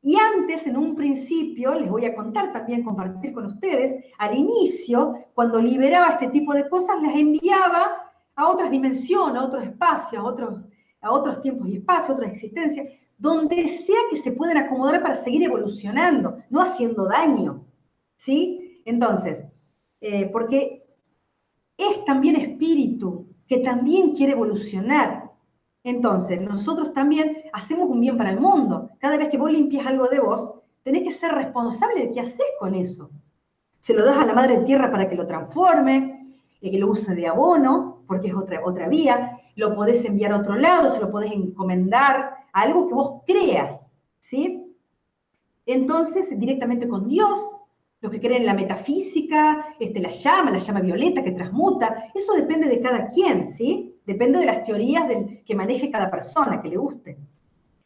Y antes, en un principio, les voy a contar también, compartir con ustedes, al inicio, cuando liberaba este tipo de cosas, las enviaba a otras dimensiones, a otros espacios, a otros, tiempos y espacios, a otras existencias, donde sea que se puedan acomodar para seguir evolucionando, no haciendo daño. ¿Sí? Entonces, eh, porque es también espíritu, que también quiere evolucionar. Entonces, nosotros también hacemos un bien para el mundo. Cada vez que vos limpias algo de vos, tenés que ser responsable de qué haces con eso. Se lo das a la madre tierra para que lo transforme, y que lo use de abono, porque es otra, otra vía. Lo podés enviar a otro lado, se lo podés encomendar a algo que vos creas, ¿sí? Entonces, directamente con Dios, los que creen en la metafísica, este, la llama, la llama violeta que transmuta, eso depende de cada quien, ¿sí? Depende de las teorías del, que maneje cada persona, que le guste.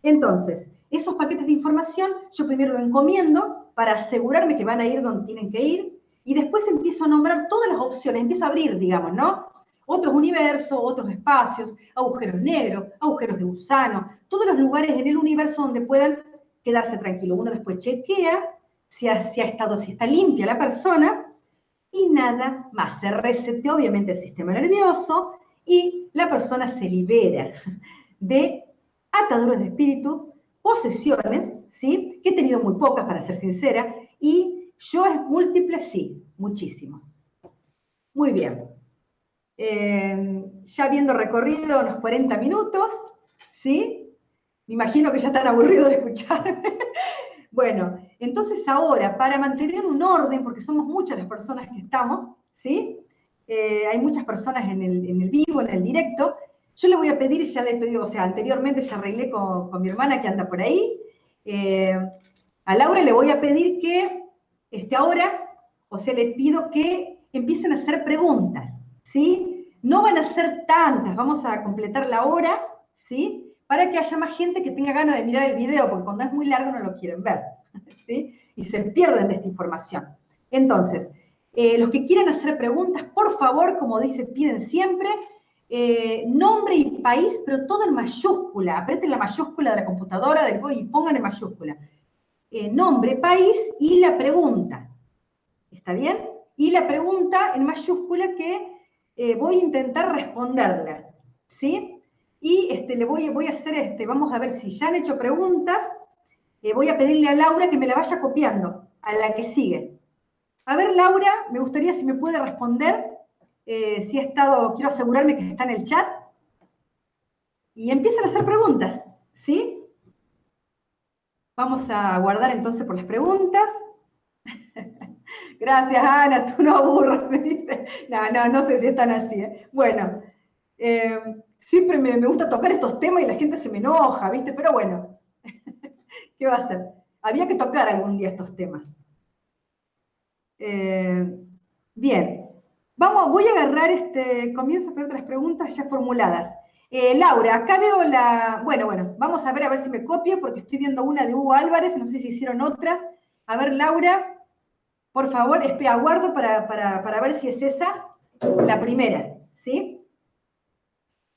Entonces, esos paquetes de información yo primero lo encomiendo para asegurarme que van a ir donde tienen que ir y después empiezo a nombrar todas las opciones, empiezo a abrir, digamos, ¿no? Otros universos, otros espacios, agujeros negros, agujeros de gusano, todos los lugares en el universo donde puedan quedarse tranquilo. Uno después chequea si ha, estado, si está limpia la persona, y nada más. Se resetea obviamente el sistema nervioso y la persona se libera de ataduras de espíritu, posesiones, ¿sí? Que he tenido muy pocas, para ser sincera, y yo es múltiples, sí, muchísimos. Muy bien. Eh, ya habiendo recorrido unos 40 minutos, ¿sí? Me imagino que ya están aburridos de escucharme. bueno, entonces ahora, para mantener un orden, porque somos muchas las personas que estamos, ¿sí? Eh, hay muchas personas en el, vivo, en el directo, yo le voy a pedir, ya le he pedido, o sea, anteriormente ya arreglé con, mi hermana que anda por ahí, eh, a Laura le voy a pedir que este, ahora, o sea, le pido que empiecen a hacer preguntas, ¿sí? No van a ser tantas, vamos a completar la hora, ¿sí? Para que haya más gente que tenga ganas de mirar el video, porque cuando es muy largo no lo quieren ver. Y se pierden de esta información. Entonces, eh, los que quieran hacer preguntas, por favor, como dice, piden siempre, eh, nombre y país, pero todo en mayúscula. Aprieten la mayúscula de la computadora del, y pongan en mayúscula. Eh, nombre, país y la pregunta. ¿Está bien? Y la pregunta en mayúscula que voy a intentar responderla. ¿Sí? Y este, le voy, voy a hacer, este, vamos a ver si ya han hecho preguntas. Voy a pedirle a Laura que me la vaya copiando a la que sigue. A ver, Laura, me gustaría si me puede responder, eh, si ha estado, quiero asegurarme que está en el chat. Y empiezan a hacer preguntas, ¿sí? Vamos a guardar entonces por las preguntas. Gracias, Ana, tú no aburras, me dice. No, no, no sé si están así. ¿eh? Bueno, eh, siempre me, me, gusta tocar estos temas y la gente se me enoja, ¿viste? Pero bueno, ¿qué va a hacer? Había que tocar algún día estos temas. Eh, bien, vamos, voy a agarrar este, comienzo a ver las preguntas ya formuladas. Eh, Laura, acá veo la, bueno, bueno, vamos a ver a ver si me copio, porque estoy viendo una de Hugo Álvarez, no sé si hicieron otras. A ver, Laura, por favor, aguardo para, para ver si es esa la primera, ¿sí?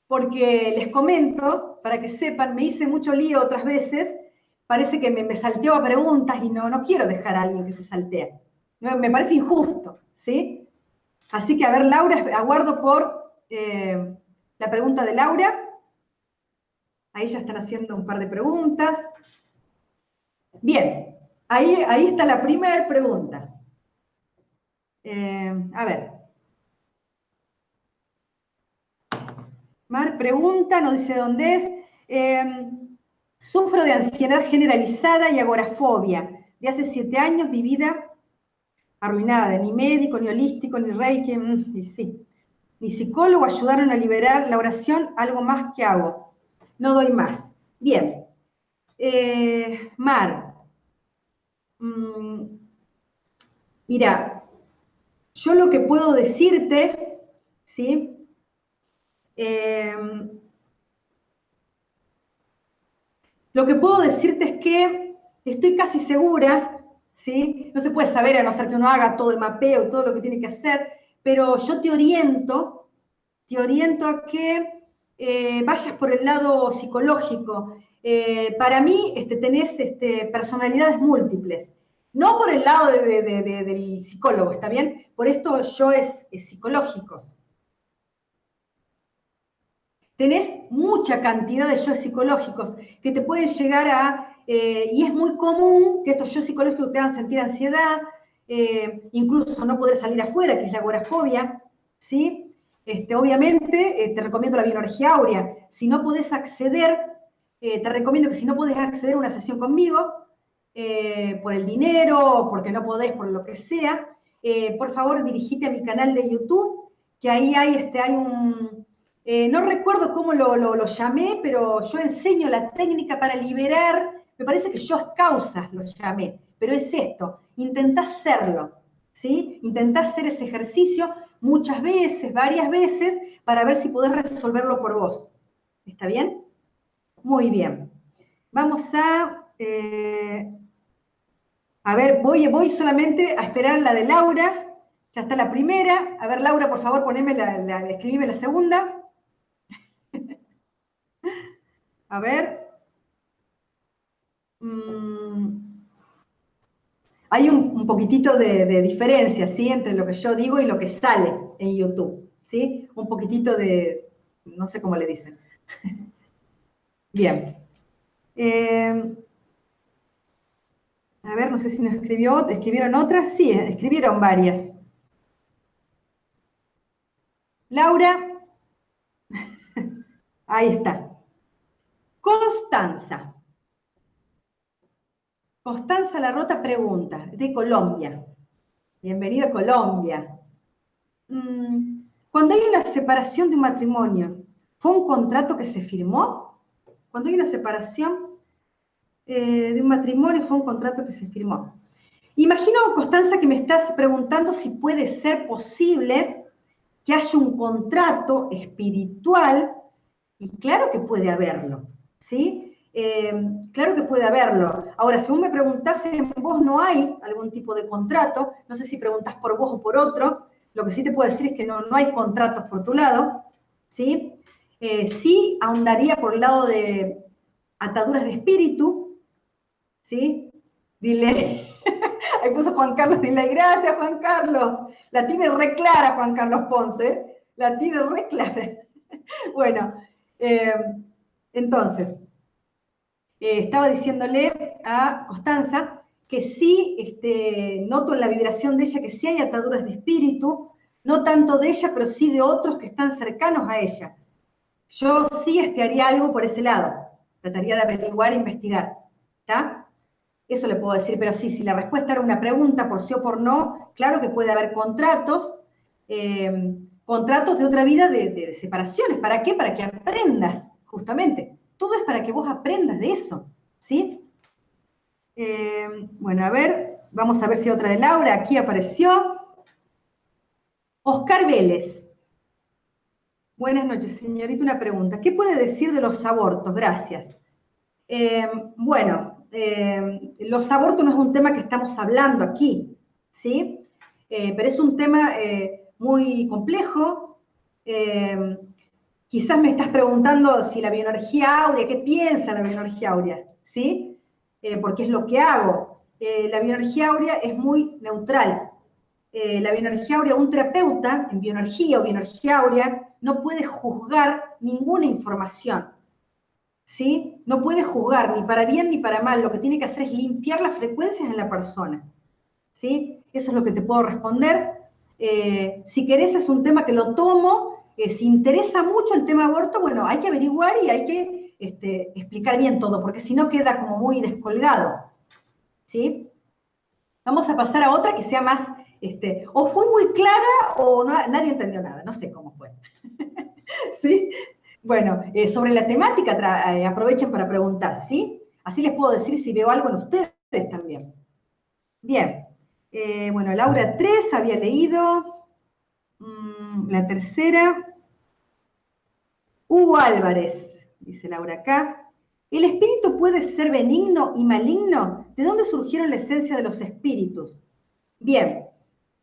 Porque les comento, para que sepan, me hice mucho lío otras veces, parece que me, me salteaba preguntas y no, no quiero dejar a alguien que se saltea. Me parece injusto, ¿sí? Así que, a ver, Laura, aguardo por eh, la pregunta de Laura. Ahí ya están haciendo un par de preguntas. Bien, ahí, ahí está la primera pregunta. Eh, a ver. Mar pregunta, no dice dónde es. Eh, sufro de ansiedad generalizada y agorafobia. De hace siete años mi vida arruinada, ni médico, ni holístico, ni reiki, mm, sí. Ni psicólogo ayudaron a liberar la oración, algo más que hago. No doy más. Bien. Eh, Mar. Mm, mira, yo lo que puedo decirte, ¿sí? Em, lo que puedo decirte es que estoy casi segura ¿sí? No se puede saber a no ser que uno haga todo el mapeo, todo lo que tiene que hacer, pero yo te oriento, te oriento a que eh, vayas por el lado psicológico. Eh, para mí este, tenés este, personalidades múltiples, no por el lado del psicólogo, ¿está bien? Por esto yo es, es psicológicos. Tenés mucha cantidad de yo psicológicos que te pueden llegar a eh, y es muy común que estos yo psicológicos te hagan sentir ansiedad, eh, incluso no poder salir afuera, que es la agorafobia, ¿sí? Este, obviamente, eh, te recomiendo la bioenergía áurea. Si no podés acceder, te recomiendo que si no podés acceder a una sesión conmigo, por el dinero, porque no podés, por lo que sea, por favor dirigite a mi canal de YouTube, que ahí hay, este, hay un, no recuerdo cómo lo, llamé, pero yo enseño la técnica para liberar me parece que yo causas lo llamé, pero es esto, intentá hacerlo, ¿sí? Intentá hacer ese ejercicio muchas veces, varias veces, para ver si podés resolverlo por vos. ¿Está bien? Muy bien. Vamos a... Eh, a ver, voy, voy solamente a esperar la de Laura. Ya está la primera. A ver, Laura, por favor, poneme la, la, la segunda. A ver. Mm, hay un, poquitito de, diferencia, ¿sí? Entre lo que yo digo y lo que sale en YouTube, ¿sí? Un poquitito de, no sé cómo le dicen. Bien. Eh, a ver, no sé si nos escribió, escribieron otras. Sí, escribieron varias. Laura, ahí está. Constanza. Constanza La Rota pregunta, de Colombia. Bienvenido a Colombia. Mm, cuando hay una separación de un matrimonio, ¿fue un contrato que se firmó? Cuando hay una separación eh, de un matrimonio, ¿fue un contrato que se firmó? Imagino, Constanza, que me estás preguntando si puede ser posible que haya un contrato espiritual, y claro que puede haberlo, ¿sí? eh, claro que puede haberlo. Ahora, vos me preguntás, en vos no hay algún tipo de contrato, no sé si preguntás por vos o por otro, lo que sí te puedo decir es que no, no hay contratos por tu lado, ¿sí? Eh, sí ahondaría por el lado de ataduras de espíritu, ¿sí? Dile, ahí puso Juan Carlos, dile, gracias Juan Carlos, la tiene re clara Juan Carlos Ponce, la tiene re clara. bueno, eh, entonces, eh, estaba diciéndole a Constanza que sí este, noto en la vibración de ella que sí hay ataduras de espíritu, no tanto de ella, pero sí de otros que están cercanos a ella. Yo sí este, haría algo por ese lado, trataría de averiguar e investigar. Eso le puedo decir, pero sí, si la respuesta era una pregunta por sí o por no, claro que puede haber contratos, eh, contratos de otra vida de, separaciones. ¿Para qué? Para que aprendas, justamente. Todo es para que vos aprendas de eso, ¿sí? Eh, bueno, a ver, vamos a ver si otra de Laura aquí apareció. Oscar Vélez. Buenas noches, señorita. Una pregunta. ¿Qué puede decir de los abortos? Gracias. Eh, bueno, eh, los abortos no es un tema que estamos hablando aquí, ¿sí? pero es un tema muy complejo. Eh, quizás me estás preguntando si la bioenergía áurea, ¿qué piensa la bioenergía áurea? ¿Sí? Eh, porque es lo que hago. Eh, la bioenergía áurea es muy neutral. la bioenergía áurea, un terapeuta en bioenergía o bioenergía áurea no puede juzgar ninguna información. ¿Sí? No puede juzgar ni para bien ni para mal. Lo que tiene que hacer es limpiar las frecuencias en la persona. ¿Sí? Eso es lo que te puedo responder. Eh, si querés es un tema que lo tomo, eh, si interesa mucho el tema aborto, bueno, hay que averiguar y hay que este, explicar bien todo, porque si no queda como muy descolgado. ¿Sí? Vamos a pasar a otra que sea más, este, o fue muy clara o nadie entendió nada, no sé cómo fue. ¿Sí? Bueno, eh, sobre la temática aprovechen para preguntar, ¿sí? Así les puedo decir si veo algo en ustedes también. Bien. Eh, bueno, Laura 3 había leído. Mm, la tercera. Hugo Álvarez, dice Laura acá. ¿El espíritu puede ser benigno y maligno? ¿De dónde surgieron la esencia de los espíritus? Bien,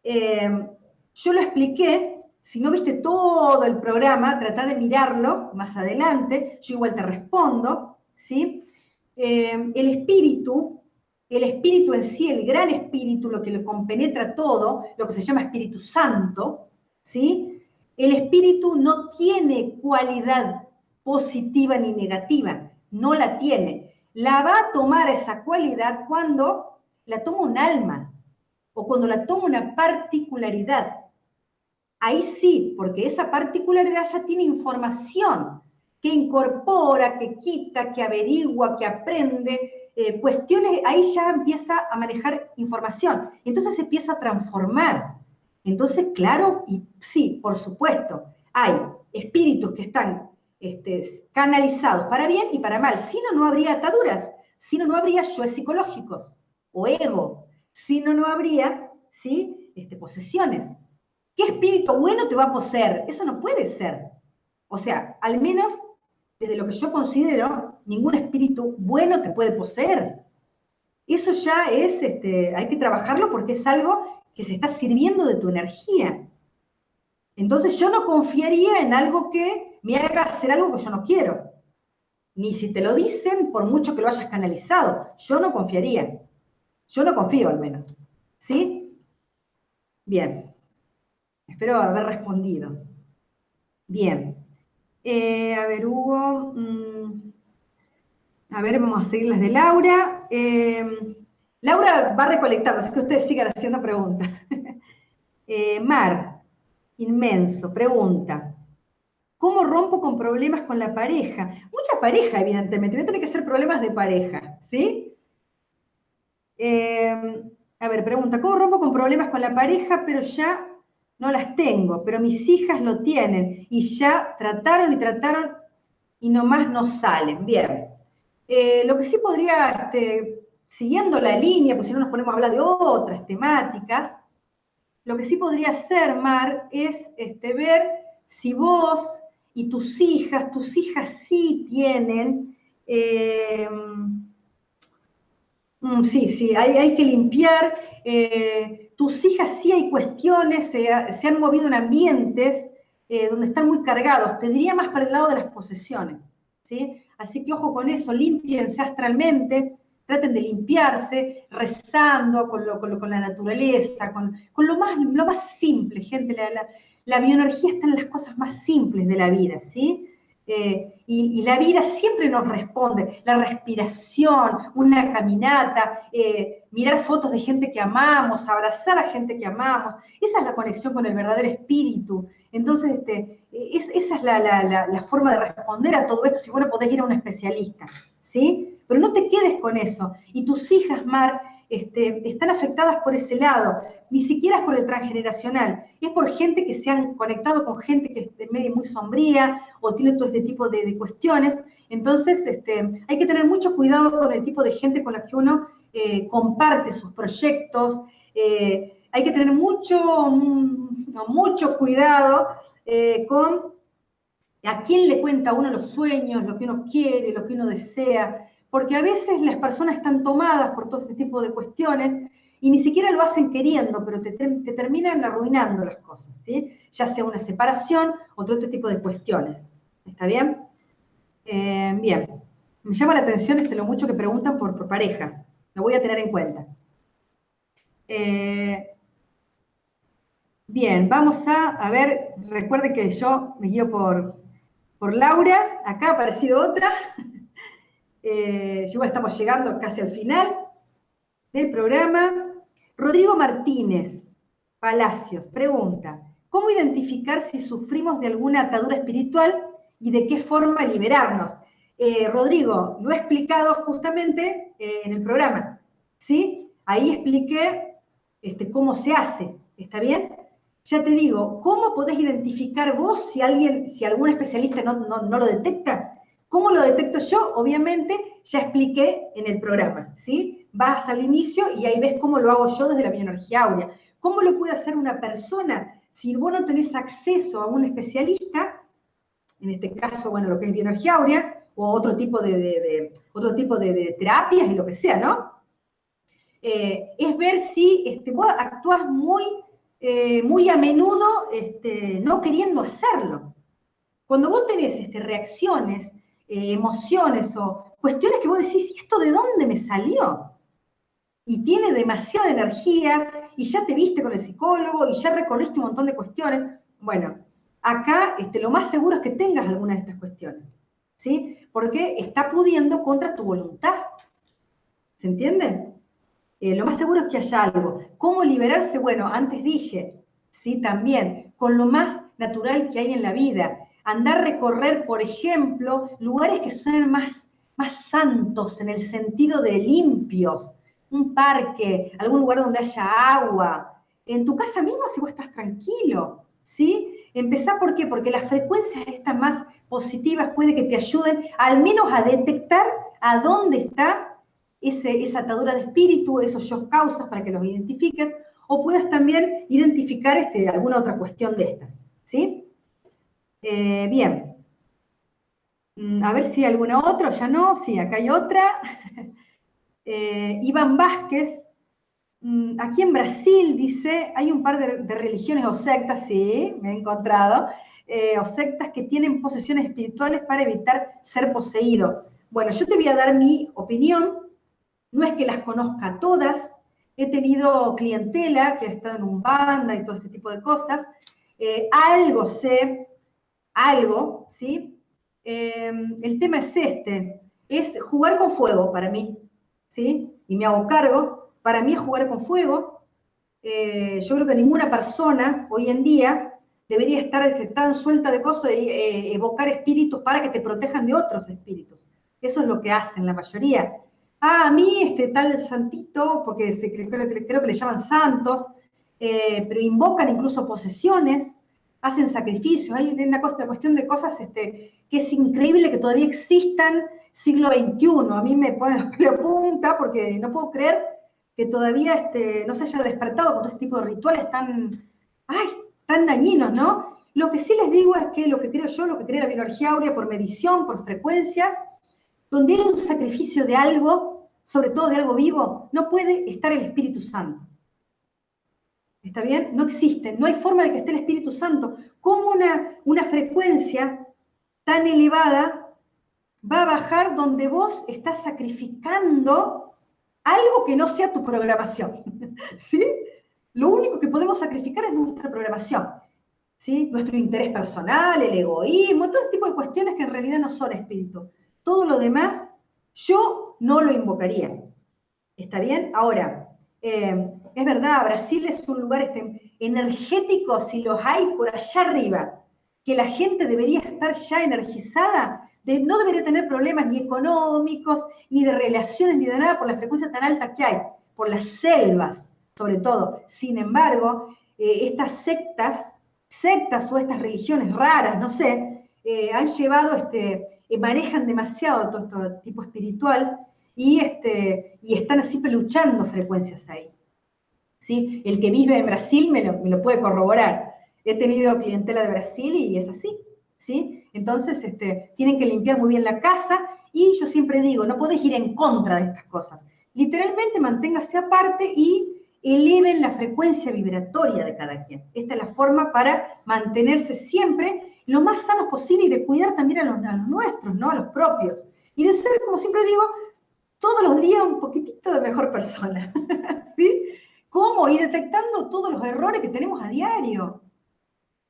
eh, yo lo expliqué. Si no viste todo el programa, trata de mirarlo más adelante. Yo igual te respondo. ¿sí? Eh, el espíritu el espíritu en sí, el gran espíritu, lo que lo compenetra todo, lo que se llama Espíritu Santo, ¿sí? El espíritu no tiene cualidad positiva ni negativa, no la tiene. La va a tomar esa cualidad cuando la toma un alma o cuando la toma una particularidad. Ahí sí, porque esa particularidad ya tiene información que incorpora, que quita, que averigua, que aprende, eh, cuestiones, ahí ya empieza a manejar información, entonces se empieza a transformar. Entonces, claro, y sí, por supuesto, hay espíritus que están este, canalizados para bien y para mal, si no, no habría ataduras, si no, no habría yo psicológicos o ego, si no, no habría, ¿sí? Este, posesiones. ¿Qué espíritu bueno te va a poseer? Eso no puede ser. O sea, al menos desde lo que yo considero, ningún espíritu bueno te puede poseer. Eso ya es, este, hay que trabajarlo porque es algo que se está sirviendo de tu energía. Entonces yo no confiaría en algo que me haga hacer algo que yo no quiero. Ni si te lo dicen, por mucho que lo hayas canalizado. Yo no confiaría. Yo no confío al menos. ¿Sí? Bien. Espero haber respondido. Bien. Eh, a ver, Hugo. Mm, a ver, vamos a seguir las de Laura. Eh, Laura va recolectando, así que ustedes sigan haciendo preguntas. Eh, Mar, inmenso, pregunta. ¿Cómo rompo con problemas con la pareja? Mucha pareja, evidentemente. Voy a tener que ser problemas de pareja, ¿sí? a ver, pregunta. ¿Cómo rompo con problemas con la pareja, pero ya no las tengo, pero mis hijas lo tienen y ya trataron y trataron y nomás no salen. Bien. Eh, lo que sí podría, este, siguiendo la línea, pues si no nos ponemos a hablar de otras temáticas, lo que sí podría hacer, Mar, es este, ver si vos y tus hijas, tus hijas sí tienen Eh, mm, sí, sí, hay, que limpiar. Eh, tus hijas sí hay cuestiones, se, han movido en ambientes eh, donde están muy cargados. Te diría más para el lado de las posesiones. ¿sí? Así que ojo con eso, limpiense astralmente, traten de limpiarse, rezando con, la naturaleza, con, lo, más, lo más simple, gente. La, bioenergía está en las cosas más simples de la vida, ¿sí? Eh, y, la vida siempre nos responde. La respiración, una caminata, eh, mirar fotos de gente que amamos, abrazar a gente que amamos. Esa es la conexión con el verdadero espíritu. Entonces, este, esa es la, forma de responder a todo esto. Si bueno, podés ir a un especialista, ¿sí? Pero no te quedes con eso. Y tus hijas, Mar, este, están afectadas por ese lado. Ni siquiera es por el transgeneracional. Es por gente que se han conectado con gente que es de medio muy sombría o tiene todo este tipo de, cuestiones. Entonces, este, hay que tener mucho cuidado con el tipo de gente con la que uno eh, comparte sus proyectos. Eh, hay que tener mucho, mm, mucho cuidado eh, con a quién le cuenta uno los sueños, lo que uno quiere, lo que uno desea, porque a veces las personas están tomadas por todo este tipo de cuestiones y ni siquiera lo hacen queriendo, pero te, terminan arruinando las cosas, ¿sí? Ya sea una separación, o otro tipo de cuestiones. ¿Está bien? Eh, bien. Me llama la atención este, lo mucho que preguntan por, pareja. Lo voy a tener en cuenta. Eh, Bien, vamos a, a ver, recuerden que yo me guío por, por Laura, acá ha aparecido otra. Eh, estamos llegando casi al final del programa. Rodrigo Martínez Palacios pregunta, ¿cómo identificar si sufrimos de alguna atadura espiritual y de qué forma liberarnos? Eh, Rodrigo, lo he explicado justamente eh, en el programa, ¿sí? Ahí expliqué este, cómo se hace, ¿está bien? ya te digo, ¿cómo podés identificar vos si alguien, si algún especialista no, lo detecta? ¿Cómo lo detecto yo? Obviamente, ya expliqué en el programa, ¿sí? Vas al inicio y ahí ves cómo lo hago yo desde la bioenergía áurea. ¿Cómo lo puede hacer una persona? Si vos no tenés acceso a un especialista, en este caso, bueno, lo que es bioenergía áurea, o otro tipo de, otro tipo de, terapias y lo que sea, ¿no? Eh, es ver si este, vos actúas muy eh, muy a menudo este, no queriendo hacerlo. Cuando vos tenés este, reacciones, eh, emociones o cuestiones que vos decís, ¿esto de dónde me salió? Y tiene demasiada energía y ya te viste con el psicólogo y ya recorriste un montón de cuestiones. Bueno, acá este, lo más seguro es que tengas alguna de estas cuestiones, ¿sí? Porque está pudiendo contra tu voluntad. ¿Se entiende? Eh, lo más seguro es que haya algo. ¿Cómo liberarse? Bueno, antes dije, sí, también, con lo más natural que hay en la vida. Andar recorrer, por ejemplo, lugares que son más, más santos en el sentido de limpios. Un parque, algún lugar donde haya agua. En tu casa misma si vos estás tranquilo, ¿sí? Empezá, ¿por qué? Porque las frecuencias estas más positivas puede que te ayuden al menos a detectar a dónde está esa atadura de espíritu, esos yo causas para que los identifiques, o puedas también identificar este, alguna otra cuestión de estas. ¿sí? Eh, bien. Mm, a ver si alguna otra, ya no, sí, acá hay otra. Eh, Iván Vázquez, mm, aquí en Brasil dice, hay un par de, religiones o sectas, sí, me he encontrado, eh, o sectas que tienen posesiones espirituales para evitar ser poseído. Bueno, yo te voy a dar mi opinión, no es que las conozca todas, he tenido clientela que ha estado en un banda y todo este tipo de cosas. Algo sé, algo, ¿sí? Em, el tema es este, es jugar con fuego para mí, ¿sí? Y me hago cargo, para mí es jugar con fuego. Eh, yo creo que ninguna persona hoy en día debería estar este, tan suelta de cosas y eh, evocar espíritus para que te protejan de otros espíritus. Eso es lo que hacen la mayoría ah, a mí este tal santito, porque se, creo, creo, que le llaman santos, eh, pero invocan incluso posesiones, hacen sacrificios, hay una, cuestión de cosas este, que es increíble que todavía existan siglo XXI. A mí me pone la pelo punta porque no puedo creer que todavía este, no se haya despertado con todo este tipo de rituales tan, ay, tan dañinos, ¿no? Lo que sí les digo es que lo que creo yo, lo que cree la bioenergía áurea por medición, por frecuencias, donde hay un sacrificio de algo, sobre todo de algo vivo, no puede estar el Espíritu Santo. ¿Está bien? No existe, no hay forma de que esté el Espíritu Santo. ¿Cómo una, una frecuencia tan elevada va a bajar donde vos estás sacrificando algo que no sea tu programación? ¿Sí? Lo único que podemos sacrificar es nuestra programación. ¿Sí? Nuestro interés personal, el egoísmo, todo este tipo de cuestiones que en realidad no son espíritu. Todo lo demás, yo no lo invocaría. ¿Está bien? Ahora, eh, es verdad, Brasil es un lugar este, energético, si los hay por allá arriba, que la gente debería estar ya energizada, de, no debería tener problemas ni económicos, ni de relaciones, ni de nada por la frecuencia tan alta que hay, por las selvas, sobre todo. Sin embargo, eh, estas sectas, sectas o estas religiones raras, no sé, eh, han llevado, este, eh, manejan demasiado todo este tipo espiritual y, este, y están así peluchando frecuencias ahí. ¿Sí? El que vive en Brasil me lo, puede corroborar. He tenido clientela de Brasil y es así, ¿sí? Entonces, este, tienen que limpiar muy bien la casa y yo siempre digo, no podés ir en contra de estas cosas. Literalmente manténgase aparte y eleven la frecuencia vibratoria de cada quien. Esta es la forma para mantenerse siempre lo más sanos posible y de cuidar también a los, a los nuestros, ¿no? A los propios. Y de ser, como siempre digo, todos los días un poquitito de mejor persona. ¿Sí? ¿Cómo? Y detectando todos los errores que tenemos a diario.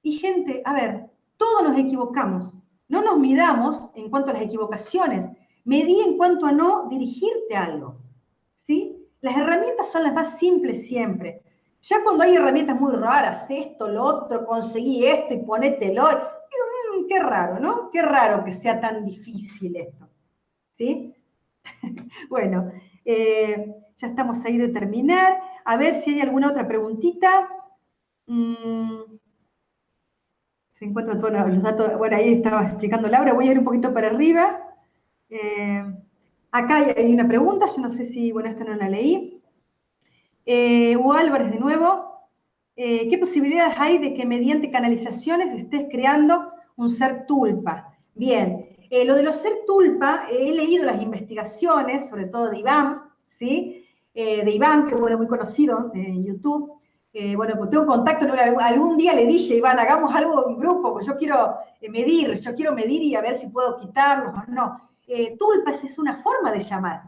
Y gente, a ver, todos nos equivocamos. No nos midamos en cuanto a las equivocaciones. Medí en cuanto a no dirigirte a algo. ¿Sí? Las herramientas son las más simples siempre. Ya cuando hay herramientas muy raras, esto, lo otro, conseguí esto y ponételo, mm, qué raro, ¿no? Qué raro que sea tan difícil esto. ¿Sí? bueno, eh, ya estamos ahí de terminar. A ver si hay alguna otra preguntita. Mm. Se encuentran todos los datos. Bueno, ahí estaba explicando Laura. Voy a ir un poquito para arriba. Eh, acá hay, una pregunta. Yo no sé si, bueno, esta no la leí. Eh, Hugo Álvarez de nuevo. Eh, ¿Qué posibilidades hay de que mediante canalizaciones estés creando un ser tulpa? Bien, lo de los ser tulpa, he leído las investigaciones, sobre todo de Iván, ¿sí? Eh, de Iván, que bueno, muy conocido en YouTube. Eh, bueno, tengo contacto, algún día le dije, Iván, hagamos algo en grupo, pues yo quiero eh, medir, yo quiero medir y a ver si puedo quitarlos o no. tulpas es una forma de llamar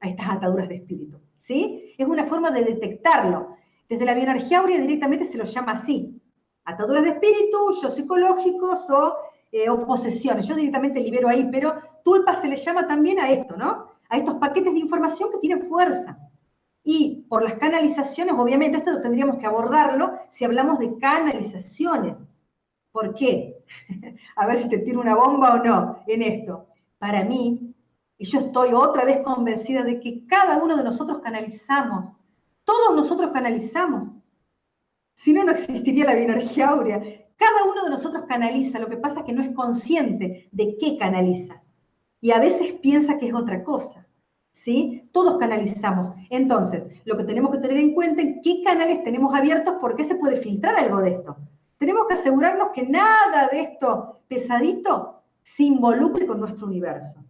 a estas ataduras de espíritu, ¿sí? Es una forma de detectarlo. Desde la bioenergía aurea directamente se lo llama así. Ataduras de espíritu, yo psicológicos o, posesiones. Yo directamente libero ahí, pero tulpas se le llama también a esto, ¿no? A estos paquetes de información que tienen fuerza. Y por las canalizaciones, obviamente esto tendríamos que abordarlo si hablamos de canalizaciones. ¿Por qué? A ver si te tiro una bomba o no en esto. Para mí, y yo estoy otra vez convencida de que cada uno de nosotros canalizamos, todos nosotros canalizamos. Si no, no existiría la bioenergía áurea. Cada uno de nosotros canaliza, lo que pasa es que no es consciente de qué canaliza. Y a veces piensa que es otra cosa. ¿Sí? Todos canalizamos. Entonces, lo que tenemos que tener en cuenta es qué canales tenemos abiertos, por qué se puede filtrar algo de esto. Tenemos que asegurarnos que nada de esto pesadito se involucre con nuestro universo,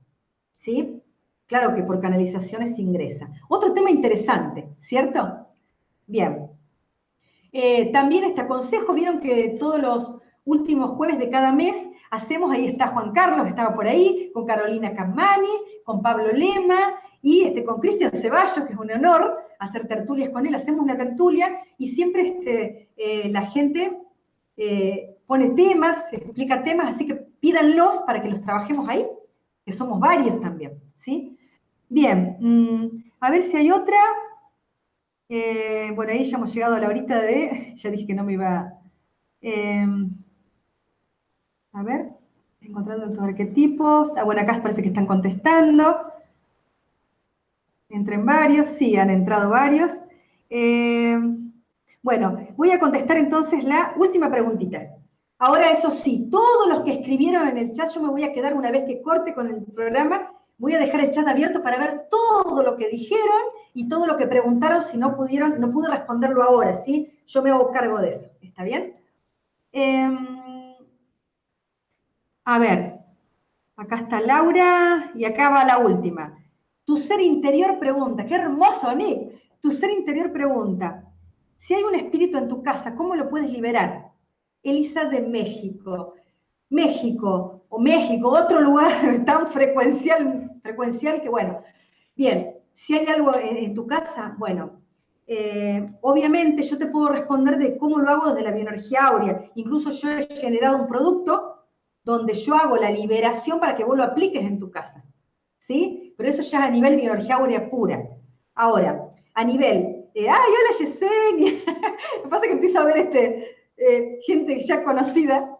¿sí? Claro que por canalizaciones ingresa. Otro tema interesante, ¿cierto? Bien. Eh, también este aconsejo, vieron que todos los últimos jueves de cada mes hacemos, ahí está Juan Carlos, estaba por ahí, con Carolina Camani, con Pablo Lema, y este, con Cristian Ceballos, que es un honor hacer tertulias con él, hacemos una tertulia y siempre este, eh, la gente eh, pone temas, explica temas, así que pídanlos para que los trabajemos ahí, que somos varios también, ¿sí? Bien, mm, a ver si hay otra. Eh, bueno, ahí ya hemos llegado a la horita de, ya dije que no me iba... a ver, encontrando estos arquetipos. Ah, bueno, acá parece que están contestando. Entren varios, sí, han entrado varios. Eh, bueno, voy a contestar entonces la última preguntita. Ahora, eso sí, todos los que escribieron en el chat, yo me voy a quedar una vez que corte con el programa, voy a dejar el chat abierto para ver todo lo que dijeron y todo lo que preguntaron, si no pudieron, no pude responderlo ahora, ¿sí? Yo me hago cargo de eso, ¿está bien? Em, a ver, Acá está Laura y acá va la última. Tu ser interior pregunta, qué hermoso, Nick. Tu ser interior pregunta, si hay un espíritu en tu casa, ¿cómo lo puedes liberar? Elisa de México. México, o México, otro lugar tan frecuencial, frecuencial que bueno. Bien, si hay algo en, tu casa, bueno, eh, obviamente yo te puedo responder de cómo lo hago desde la bioenergía áurea. Incluso yo he generado un producto donde yo hago la liberación para que vos lo apliques en tu casa. ¿Sí? Pero eso ya es a nivel bioenergía áurea pura. Ahora, a nivel, ¡ay, hola Yesenia! Lo que pasa es que empiezo a ver este, eh, gente ya conocida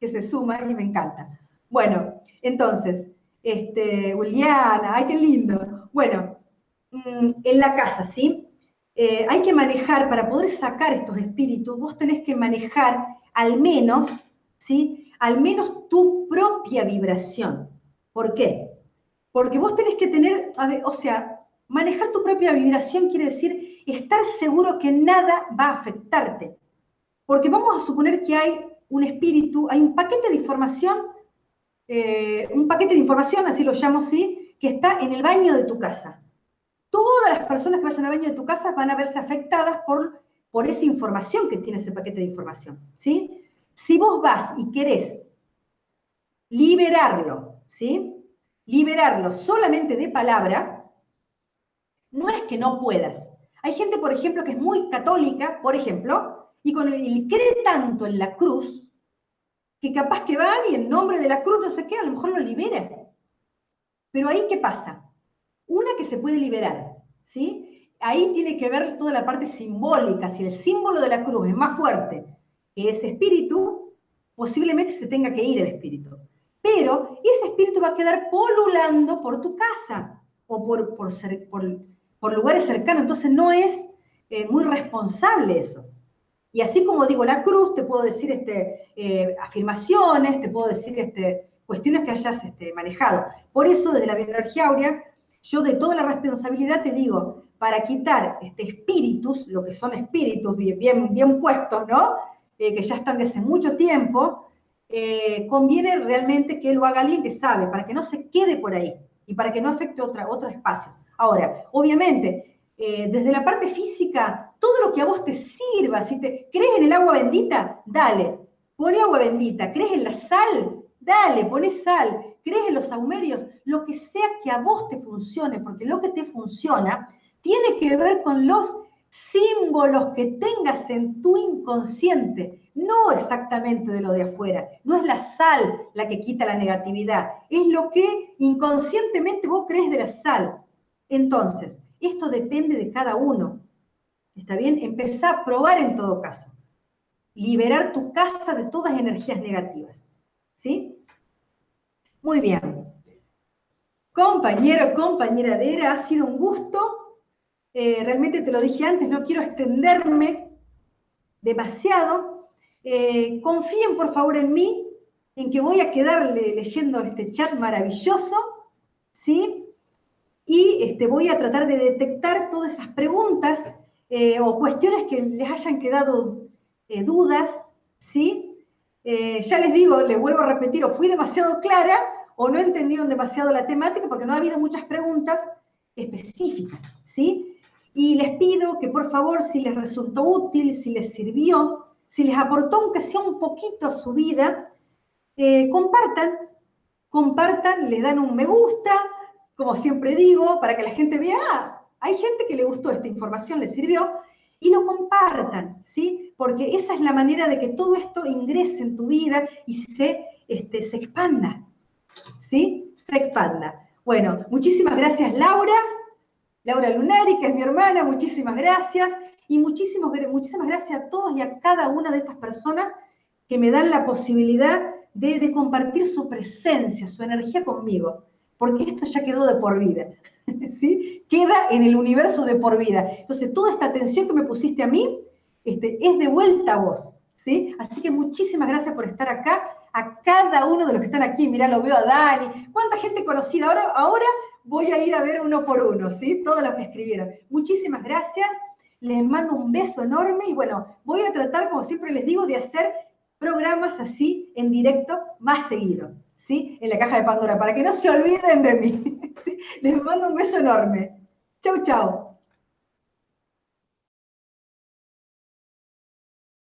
que se suma y me encanta. Bueno, entonces, este, Juliana, ¡ay, qué lindo! Bueno, mm, en la casa, ¿sí? Eh, hay que manejar, para poder sacar estos espíritus, vos tenés que manejar al menos, ¿sí? Al menos tu propia vibración. ¿Por qué? Porque vos tenés que tener, o sea, manejar tu propia vibración quiere decir estar seguro que nada va a afectarte. Porque vamos a suponer que hay un espíritu, hay un paquete de información, eh, un paquete de información, así lo llamo así, que está en el baño de tu casa. Todas las personas que vayan al baño de tu casa van a verse afectadas por, por esa información que tiene ese paquete de información, ¿sí? Si vos vas y querés liberarlo, ¿sí? Liberarlo solamente de palabra, no es que no puedas. Hay gente, por ejemplo, que es muy católica, por ejemplo, y con el, cree tanto en la cruz, que capaz que va y en nombre de la cruz, no sé qué, a lo mejor lo libera. Pero ahí, ¿qué pasa? Una que se puede liberar, ¿sí? Ahí tiene que ver toda la parte simbólica. Si el símbolo de la cruz es más fuerte que ese espíritu, posiblemente se tenga que ir el espíritu. Pero ese espíritu va a quedar polulando por tu casa o por, por, por, lugares cercanos. Entonces no es eh, muy responsable eso. Y así como digo la cruz, te puedo decir este, eh, afirmaciones, te puedo decir este, cuestiones que hayas este, manejado. Por eso, desde la bioenergía áurea, yo de toda la responsabilidad te digo, para quitar este, espíritus, lo que son espíritus bien, bien, puestos, ¿no? Eh, que ya están de hace mucho tiempo, eh, conviene realmente que lo haga alguien que sabe, para que no se quede por ahí y para que no afecte otra, otros espacios. Ahora, obviamente, desde la parte física, todo lo que a vos te sirva. Si te crees en el agua bendita, dale, pone agua bendita. ¿Crees en la sal? Dale, pone sal. ¿Crees en los saumerios? Lo que sea que a vos te funcione, porque lo que te funciona tiene que ver con los símbolos que tengas en tu inconsciente, no exactamente de lo de afuera. No es la sal la que quita la negatividad, es lo que inconscientemente vos crees de la sal. Entonces, esto depende de cada uno. ¿Está bien? Empezá a probar en todo caso. Liberar tu casa de todas energías negativas. ¿Sí? Muy bien. Compañero, compañera de ERA, ha sido un gusto. Eh, realmente te lo dije antes, no quiero extenderme demasiado. Eh, confíen por favor en mí, en que voy a quedarle leyendo este chat maravilloso, ¿sí? Y este, voy a tratar de detectar todas esas preguntas eh, o cuestiones que les hayan quedado dudas, ¿sí? Ya les digo, les vuelvo a repetir, o fui demasiado clara o no entendieron demasiado la temática porque no ha habido muchas preguntas específicas, ¿sí? Y les pido que por favor, si les resultó útil, si les sirvió, si les aportó aunque sea un poquito a su vida, compartan, compartan, le dan un me gusta, como siempre digo, para que la gente vea, ah, hay gente que le gustó esta información, le sirvió, y lo compartan, ¿sí? Porque esa es la manera de que todo esto ingrese en tu vida y se, este, se expanda, ¿sí? Se expanda. Bueno, muchísimas gracias Laura, Laura Lunari, que es mi hermana, muchísimas gracias. Y muchísimas, muchísimas gracias a todos y a cada una de estas personas que me dan la posibilidad de, compartir su presencia, su energía conmigo, porque esto ya quedó de por vida. ¿sí? Queda en el universo de por vida. Entonces, toda esta atención que me pusiste a mí este, es de vuelta a vos, ¿sí? Así que muchísimas gracias por estar acá, a cada uno de los que están aquí. Mirá, lo veo a Dani. ¿Cuánta gente conocida? Ahora, ahora voy a ir a ver uno por uno, ¿sí? Todos los que escribieron. Muchísimas gracias. Les mando un beso enorme y bueno, voy a tratar, como siempre les digo, de hacer programas así en directo más seguido, ¿sí? En la caja de Pandora, para que no se olviden de mí. Les mando un beso enorme. Chau, chau.